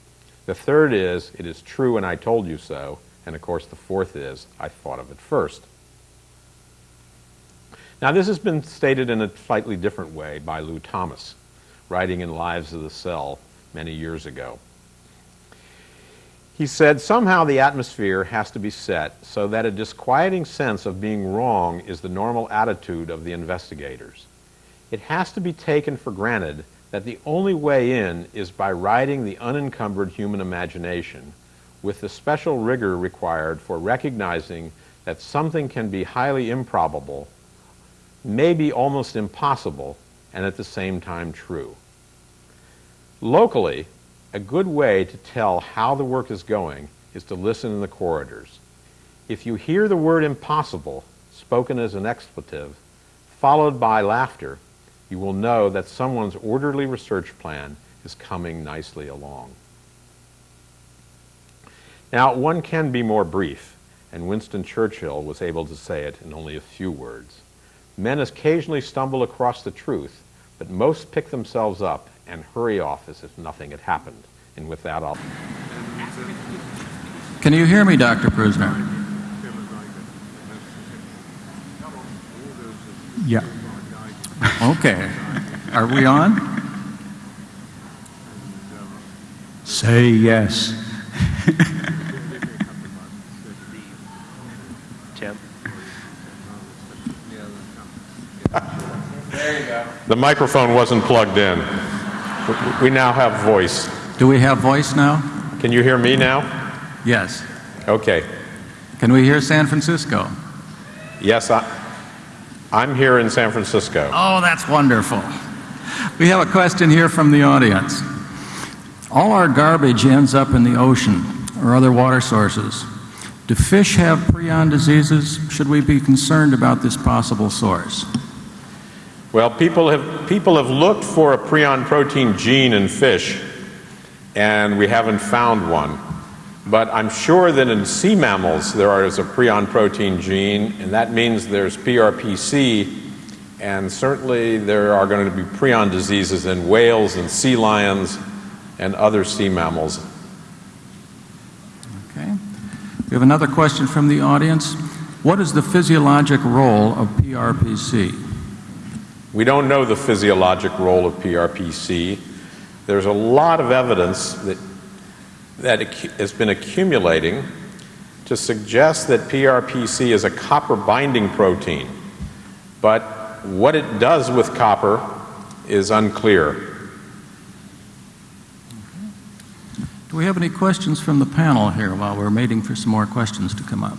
[SPEAKER 3] The third is, it is true and I told you so. And of course, the fourth is, I thought of it first. Now, this has been stated in a slightly different way by Lou Thomas, writing in Lives of the Cell many years ago. He said, somehow the atmosphere has to be set so that a disquieting sense of being wrong is the normal attitude of the investigators. It has to be taken for granted that the only way in is by riding the unencumbered human imagination with the special rigor required for recognizing that something can be highly improbable, maybe almost impossible, and at the same time true. Locally, a good way to tell how the work is going is to listen in the corridors. If you hear the word impossible spoken as an expletive, followed by laughter, you will know that someone's orderly research plan is coming nicely along. Now, one can be more brief, and Winston Churchill was able to say it in only a few words. Men occasionally stumble across the truth, but most pick themselves up and hurry off as if nothing had happened. And with that, I'll.
[SPEAKER 1] Can you hear me, Dr. Prusner?
[SPEAKER 4] Yeah.
[SPEAKER 1] Okay. Are we on?
[SPEAKER 4] Say yes.
[SPEAKER 5] Tim?
[SPEAKER 3] The microphone wasn't plugged in. We- We now have voice.
[SPEAKER 1] Do we have voice now?
[SPEAKER 3] Can you hear me now?
[SPEAKER 1] Yes.
[SPEAKER 3] Okay.
[SPEAKER 1] Can we hear San Francisco?
[SPEAKER 3] Yes, I, I'm here in San Francisco.
[SPEAKER 1] Oh, that's wonderful. We have a question here from the audience. All our garbage ends up in the ocean or other water sources. Do fish have prion diseases? Should we be concerned about this possible source?
[SPEAKER 3] Well, people have, people have looked for a prion protein gene in fish, and we haven't found one. But I'm sure that in sea mammals there is a prion protein gene, and that means there's PRPC, and certainly there are going to be prion diseases in whales and sea lions and other sea mammals.
[SPEAKER 1] Okay. We have another question from the audience. What is the physiologic role of PRPC?
[SPEAKER 3] We don't know the physiologic role of PRPC. There's a lot of evidence that, that has been accumulating to suggest that PRPC is a copper binding protein. But what it does with copper is unclear.
[SPEAKER 1] Do we have any questions from the panel here while we're waiting for some more questions to come up?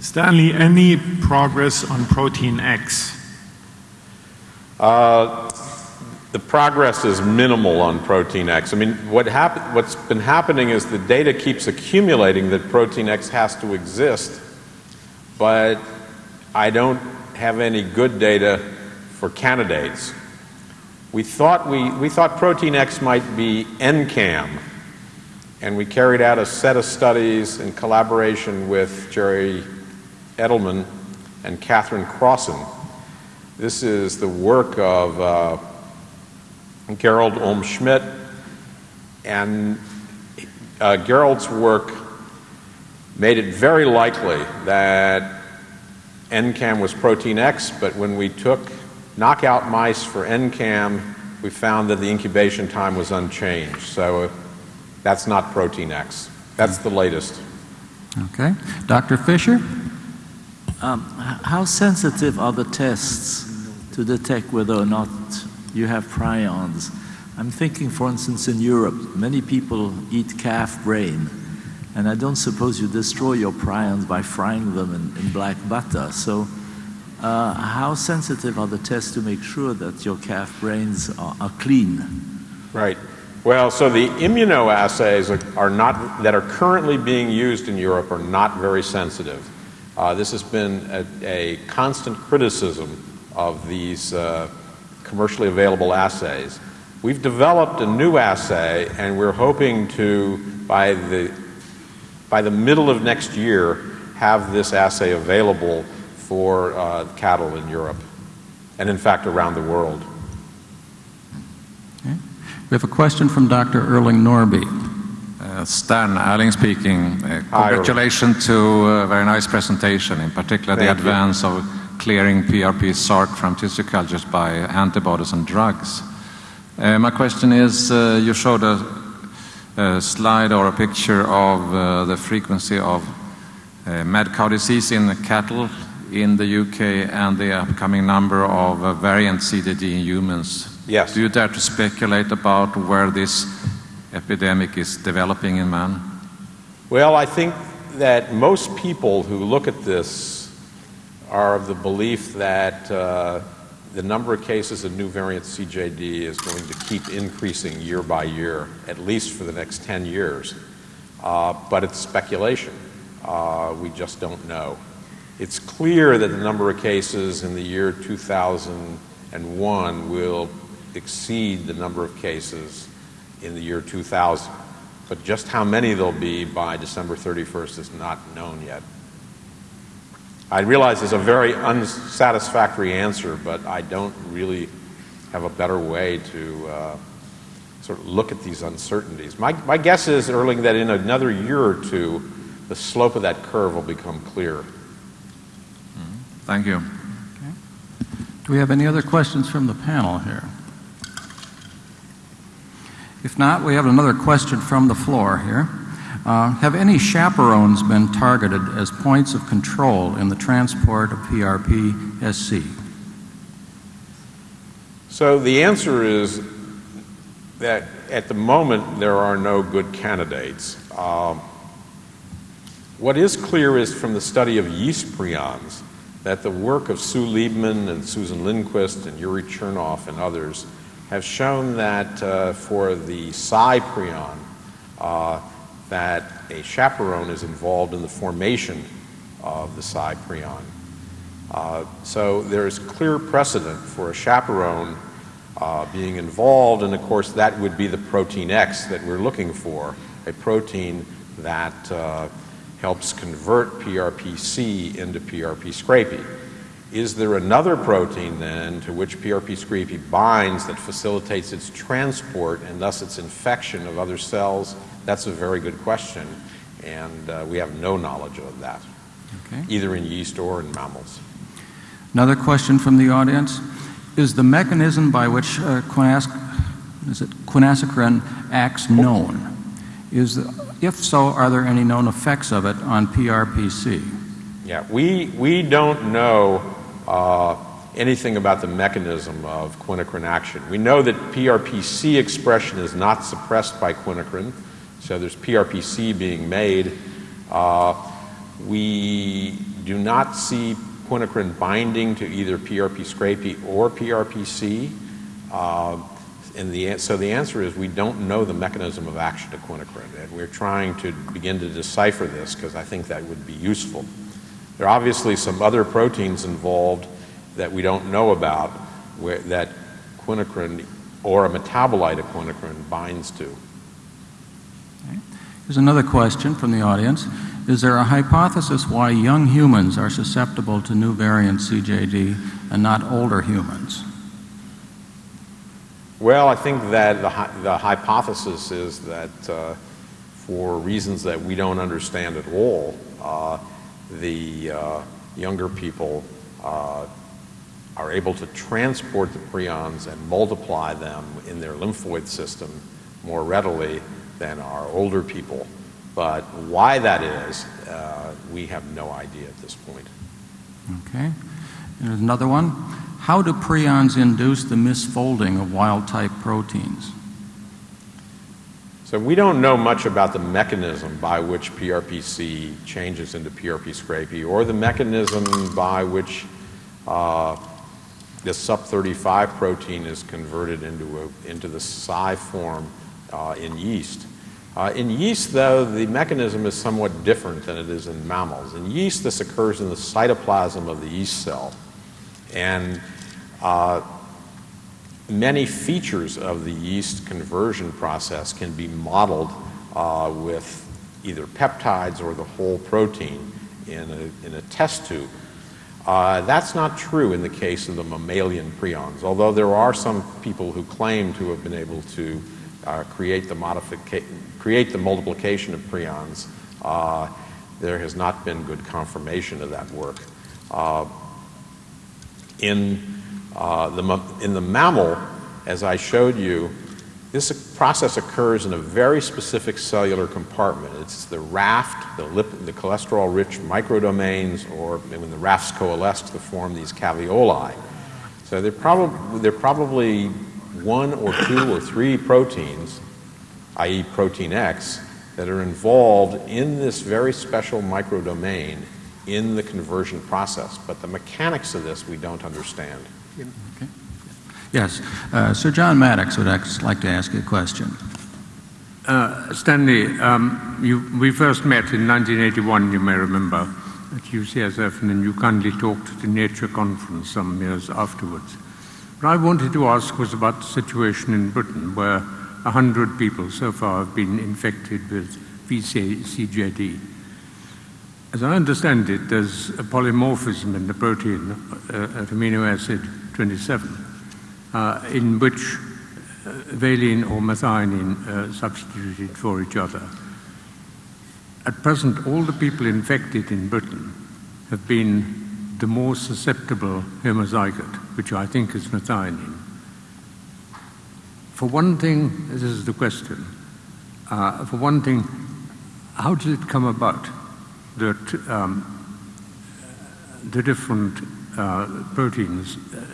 [SPEAKER 4] Stanley, any progress on Protein X?
[SPEAKER 3] Uh, the progress is minimal on Protein X. I mean, what happen, what's been happening is the data keeps accumulating that Protein X has to exist, but I don't have any good data for candidates. We thought, we, we thought Protein X might be NCAM, and we carried out a set of studies in collaboration with Jerry Edelman and Catherine Crossan. This is the work of uh, Gerald Olm Schmidt, and uh, Gerald's work made it very likely that NCAM was protein X, but when we took knockout mice for NCAM, we found that the incubation time was unchanged. So that's not protein X. That's the latest.
[SPEAKER 1] Okay. Dr. Fisher?
[SPEAKER 6] Um, how sensitive are the tests to detect whether or not you have prions? I'm thinking, for instance, in Europe, many people eat calf brain, and I don't suppose you destroy your prions by frying them in, in black butter. So, uh, how sensitive are the tests to make sure that your calf brains are, are clean?
[SPEAKER 3] Right. Well, so the immunoassays are, not that are currently being used in Europe are not very sensitive. Uh, this has been a, a constant criticism of these uh, commercially available assays. We've developed a new assay, and we're hoping to by the by the middle of next year have this assay available for uh, cattle in Europe, and in fact around the world.
[SPEAKER 1] Okay. We have a question from Dr. Erling Norby.
[SPEAKER 7] Uh, Stan Erling speaking. Uh,
[SPEAKER 3] Hi,
[SPEAKER 7] congratulations to a very nice presentation, in particular the
[SPEAKER 3] Thank you.
[SPEAKER 7] advance of clearing PRP SARC from tissue cultures by antibodies and drugs. Uh, my question is, uh, you showed a, a slide or a picture of uh, the frequency of uh, mad cow disease in cattle in the UK and the upcoming number of uh, variant CDD in humans.
[SPEAKER 3] Yes.
[SPEAKER 7] Do you dare to speculate about where this epidemic is developing in man?
[SPEAKER 3] Well, I think that most people who look at this are of the belief that uh, the number of cases of new variant CJD is going to keep increasing year by year, at least for the next 10 years. Uh, but it's speculation. Uh, we just don't know. It's clear that the number of cases in the year 2001 will exceed the number of cases in the year 2000. But just how many there'll be by December 31st is not known yet. I realize it's a very unsatisfactory answer, but I don't really have a better way to uh, sort of look at these uncertainties. My, my guess is, Erling, that in another year or two, the slope of that curve will become clear.
[SPEAKER 7] Thank you.
[SPEAKER 1] Do we have any other questions from the panel here? If not, we have another question from the floor here. Uh, have any chaperones been targeted as points of control in the transport of PRP SC?
[SPEAKER 3] So the answer is that at the moment there are no good candidates. Um, what is clear is from the study of yeast prions that the work of Sue Liebman and Susan Lindquist and Yuri Chernoff and others have shown that uh, for the Psi prion, uh, that a chaperone is involved in the formation of the prion. Uh, so there is clear precedent for a chaperone uh, being involved, and of course that would be the protein X that we're looking for, a protein that uh, helps convert PRPC into PRP scrapie. Is there another protein then to which PRP scrapie binds that facilitates its transport and thus its infection of other cells? That's a very good question, and uh, we have no knowledge of that,
[SPEAKER 1] Okay.
[SPEAKER 3] either in yeast or in mammals.
[SPEAKER 1] Another question from the audience. Is the mechanism by which uh, is it quinasochrin acts known? Is the, if so, are there any known effects of it on PRPC?
[SPEAKER 3] Yeah, we, we don't know uh, anything about the mechanism of quinacrine action. We know that PRPC expression is not suppressed by quinacrine, so there's PRPC being made. Uh, we do not see quinacrine binding to either PRP scrapie or PRPC. Uh, the, so the answer is we don't know the mechanism of action of quinacrine, and we're trying to begin to decipher this because I think that would be useful. There are obviously some other proteins involved that we don't know about where, that quinacrine or a metabolite of quinacrine binds to.
[SPEAKER 1] Here's another question from the audience. Is there a hypothesis why young humans are susceptible to new variant CJD and not older humans?
[SPEAKER 3] Well, I think that the, the hypothesis is that uh, for reasons that we don't understand at all, uh, the uh, younger people uh, are able to transport the prions and multiply them in their lymphoid system more readily than our older people. But why that is, uh, we have no idea at this point.
[SPEAKER 1] Okay. And there's another one. How do prions induce the misfolding of wild type proteins?
[SPEAKER 3] So we don't know much about the mechanism by which PRPC changes into PRP scrapie or the mechanism by which uh, the SUP35 protein is converted into, a, into the Psi form in yeast. Uh, in yeast, though, the mechanism is somewhat different than it is in mammals. In yeast, this occurs in the cytoplasm of the yeast cell. And uh, many features of the yeast conversion process can be modeled uh, with either peptides or the whole protein in a, in a test tube. Uh, that's not true in the case of the mammalian prions, although there are some people who claim to have been able to uh, create, the create the multiplication of prions. Uh, there has not been good confirmation of that work. Uh, in, uh, the, in the mammal, as I showed you, this process occurs in a very specific cellular compartment. It's the raft, the, the cholesterol-rich microdomains, or when the rafts coalesce to form these caveoli. So they're, prob- they're probably one or two or three proteins, i.e. protein X, that are involved in this very special microdomain in the conversion process. But the mechanics of this we don't understand.
[SPEAKER 1] Yes. Uh, Sir John Maddox would like to ask you a question.
[SPEAKER 5] Uh, Stanley, um, you, we first met in 1981, you may remember, at UCSF, and then you kindly talked at the Nature Conference some years afterwards. What I wanted to ask was about the situation in Britain, where 100 people so far have been infected with VCJD. As I understand it, there's a polymorphism in the protein uh, at amino acid 27, uh, in which uh, valine or methionine uh, substituted for each other. At present, all the people infected in Britain have been the more susceptible homozygote, which I think is methionine. For one thing, this is the question. Uh, for one thing, how did it come about that um, the different uh, proteins uh,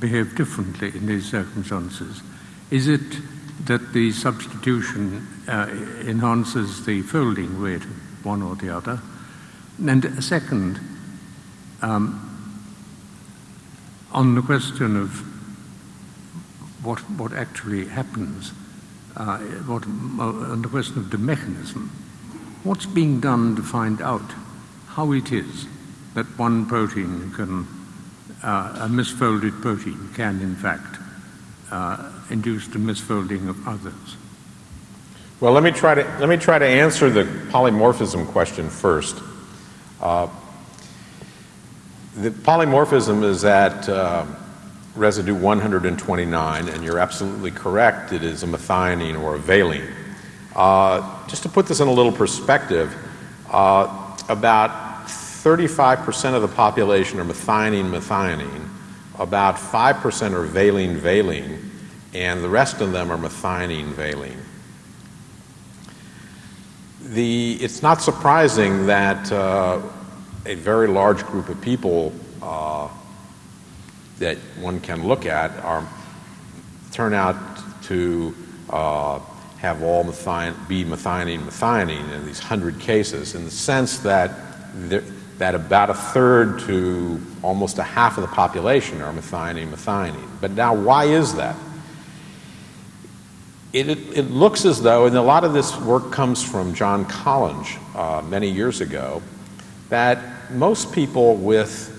[SPEAKER 5] behave differently in these circumstances? Is it that the substitution uh, enhances the folding rate of one or the other? And second, um, on the question of what, what actually happens, uh, what, uh, on the question of the mechanism, what's being done to find out how it is that one protein can, uh, a misfolded protein can in fact uh, induce the misfolding of others?
[SPEAKER 3] Well, let me try to, let me try to answer the polymorphism question first. Uh, the polymorphism is at uh, residue 129, and you're absolutely correct, it is a methionine or a valine. Uh, just to put this in a little perspective, uh, about 35% of the population are methionine methionine, about 5% are valine valine, and the rest of them are methionine valine. The, it's not surprising that uh, a very large group of people uh, that one can look at are turn out to uh, have all be methionine methionine in these hundred cases in the sense that there, that about a third to almost a half of the population are methionine methionine. But now, why is that? It, it, it, looks as though, and a lot of this work comes from John Collinge uh, many years ago, that most people with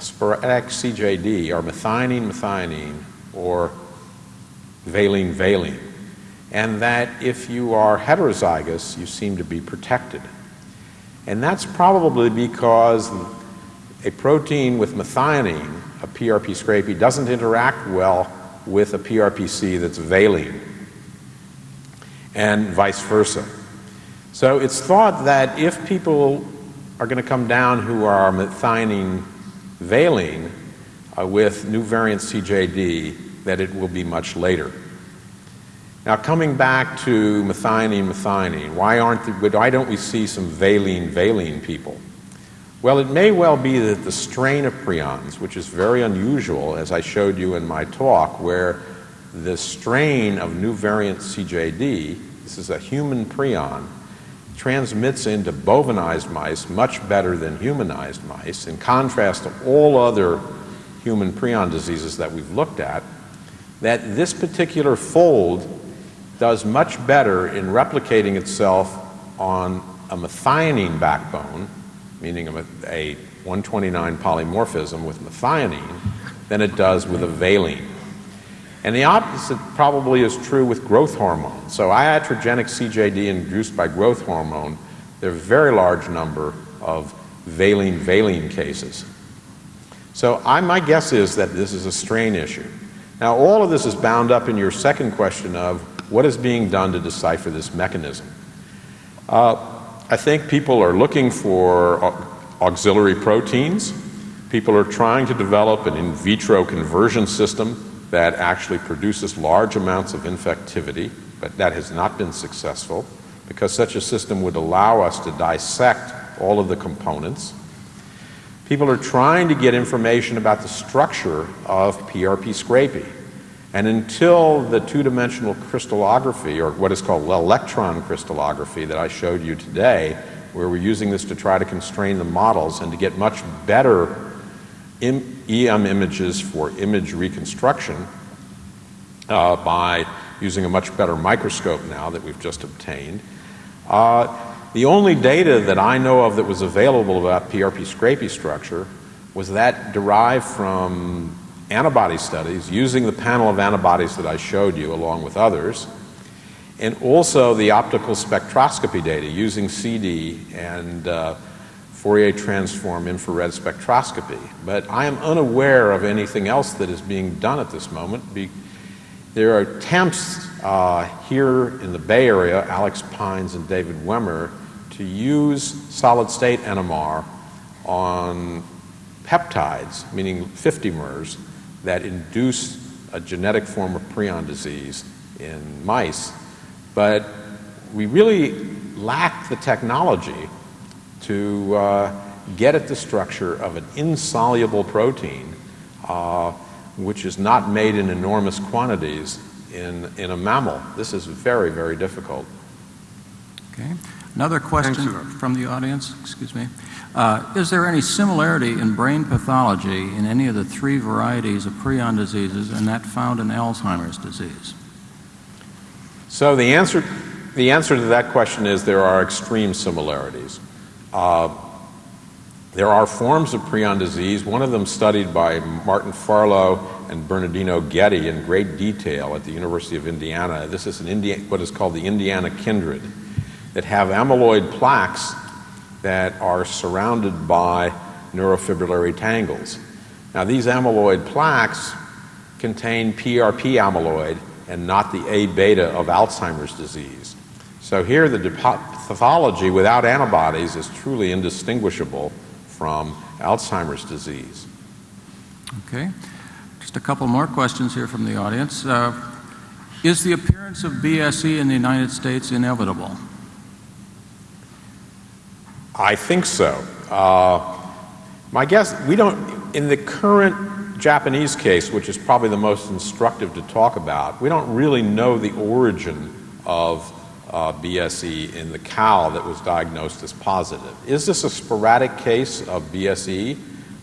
[SPEAKER 3] sporadic CJD are methionine methionine or valine valine, and that if you are heterozygous, you seem to be protected. And that's probably because a protein with methionine, a PRP scrapie, doesn't interact well with a PRPC that's valine and vice versa. So it's thought that if people are going to come down who are methionine valine uh, with new variant CJD, that it will be much later. Now, coming back to methionine methionine, why, aren't the, why don't we see some valine valine people? Well, it may well be that the strain of prions, which is very unusual, as I showed you in my talk, where the strain of new variant CJD this is a human prion, transmits into bovinized mice much better than humanized mice, in contrast to all other human prion diseases that we've looked at, that this particular fold does much better in replicating itself on a methionine backbone, meaning a, a 129 polymorphism with methionine, than it does with a valine. And the opposite probably is true with growth hormone. So iatrogenic CJD induced by growth hormone, there are a very large number of valine-valine cases. So I, my guess is that this is a strain issue. Now all of this is bound up in your second question of what is being done to decipher this mechanism. Uh, I think people are looking for auxiliary proteins. People are trying to develop an in vitro conversion system that actually produces large amounts of infectivity, but that has not been successful because such a system would allow us to dissect all of the components. People are trying to get information about the structure of PRP scrapie. And until the two-dimensional crystallography, or what is called electron crystallography that I showed you today, where we're using this to try to constrain the models and to get much better EM images for image reconstruction uh, by using a much better microscope now that we've just obtained. Uh, the only data that I know of that was available about PRP scrapie structure was that derived from antibody studies using the panel of antibodies that I showed you along with others, and also the optical spectroscopy data using CD and uh, Fourier transform infrared spectroscopy. But I am unaware of anything else that is being done at this moment. There are attempts uh, here in the Bay Area, Alex Pines and David Wemmer, to use solid state NMR on peptides, meaning 50mers, that induce a genetic form of prion disease in mice. But we really lack the technology to uh, get at the structure of an insoluble protein, uh, which is not made in enormous quantities in, in a mammal. This is very, very difficult.
[SPEAKER 1] Okay. Another question
[SPEAKER 5] Thanks,
[SPEAKER 1] from the audience, excuse me. Uh, is there any similarity in brain pathology in any of the three varieties of prion diseases and that found in Alzheimer's disease?
[SPEAKER 3] So the answer, the answer to that question is there are extreme similarities. Uh, there are forms of prion disease, one of them studied by Martin Farlow and Bernardino Ghetti in great detail at the University of Indiana. This is what is called the Indiana kindred that have amyloid plaques that are surrounded by neurofibrillary tangles. Now, these amyloid plaques contain PRP amyloid and not the A beta of Alzheimer's disease. So, here the pathology without antibodies is truly indistinguishable from Alzheimer's disease.
[SPEAKER 1] Okay. Just a couple more questions here from the audience. Uh, is the appearance of BSE in the United States inevitable?
[SPEAKER 3] I think so. Uh, my guess, we don't, in the current Japanese case, which is probably the most instructive to talk about, we don't really know the origin of uh, BSE in the cow that was diagnosed as positive. Is this a sporadic case of BSE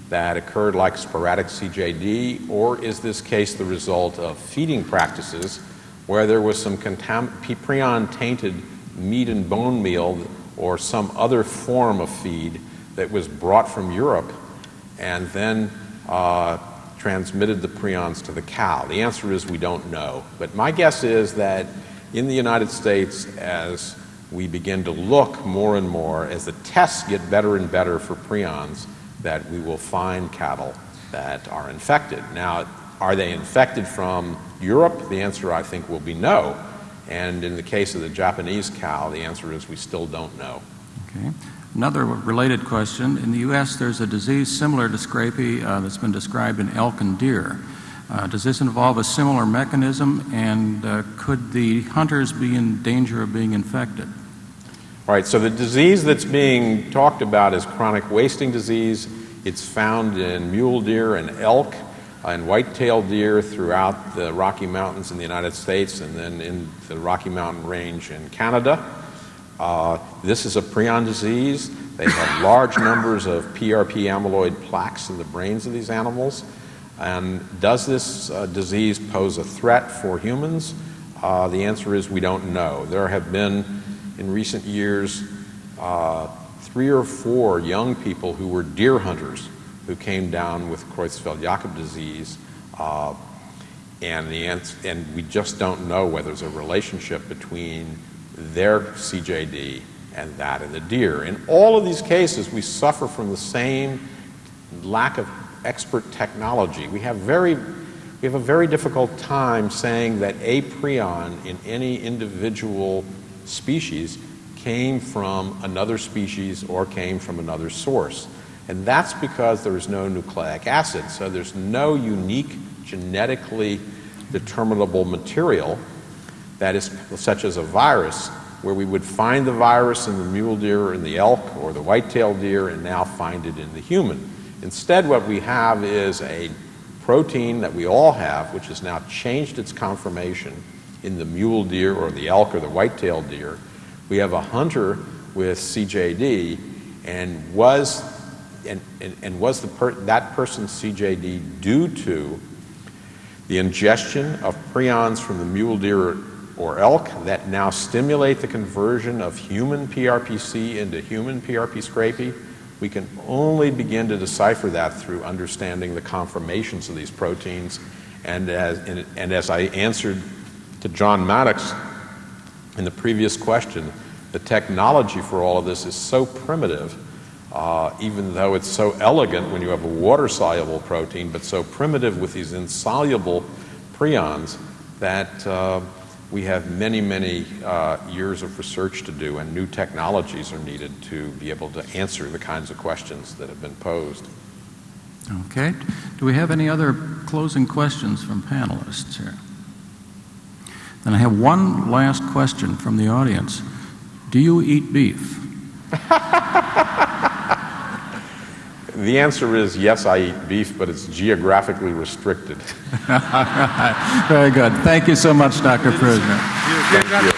[SPEAKER 3] that occurred like sporadic CJD, or is this case the result of feeding practices where there was some contam- prion tainted meat and bone meal or some other form of feed that was brought from Europe and then uh, transmitted the prions to the cow? The answer is we don't know. But my guess is that in the United States, as we begin to look more and more, as the tests get better and better for prions, that we will find cattle that are infected. Now, are they infected from Europe? The answer, I think, will be no. And in the case of the Japanese cow, the answer is we still don't know.
[SPEAKER 1] Okay. Another related question. In the U.S., there's a disease similar to scrapie uh, that's been described in elk and deer. Uh, does this involve a similar mechanism, and uh, could the hunters be in danger of being infected?
[SPEAKER 3] All right, so the disease that's being talked about is chronic wasting disease. It's found in mule deer and elk and white-tailed deer throughout the Rocky Mountains in the United States and then in the Rocky Mountain Range in Canada. Uh, this is a prion disease. They have large numbers of PRP amyloid plaques in the brains of these animals. And does this uh, disease pose a threat for humans? Uh, the answer is we don't know. There have been, in recent years, uh, three or four young people who were deer hunters who came down with Creutzfeldt-Jakob disease, uh, and, the ans- and we just don't know whether there's a relationship between their CJD and that in the deer. In all of these cases, we suffer from the same lack of expert technology. We have very we have a very difficult time saying that a prion in any individual species came from another species or came from another source. And that's because there is no nucleic acid. So there's no unique genetically determinable material that is such as a virus where we would find the virus in the mule deer or in the elk or the white-tailed deer and now find it in the human. Instead, what we have is a protein that we all have, which has now changed its conformation in the mule deer or the elk or the white-tailed deer. We have a hunter with CJD, and was and, and, and was the per, that person's CJD due to the ingestion of prions from the mule deer or elk that now stimulate the conversion of human PRPC into human PRP scrapie? We can only begin to decipher that through understanding the conformations of these proteins. And as, and, as I answered to John Maddox in the previous question, the technology for all of this is so primitive uh, even though it's so elegant when you have a water-soluble protein, but so primitive with these insoluble prions that uh, we have many, many uh, years of research to do, and new technologies are needed to be able to answer the kinds of questions that have been posed.
[SPEAKER 1] Okay. Do we have any other closing questions from panelists here? Then I have one last question from the audience. Do you eat beef?
[SPEAKER 3] The answer is yes, I eat beef, but it's geographically restricted.
[SPEAKER 1] Very good. Thank you so much, Dr. Prusiner.
[SPEAKER 3] Thank you.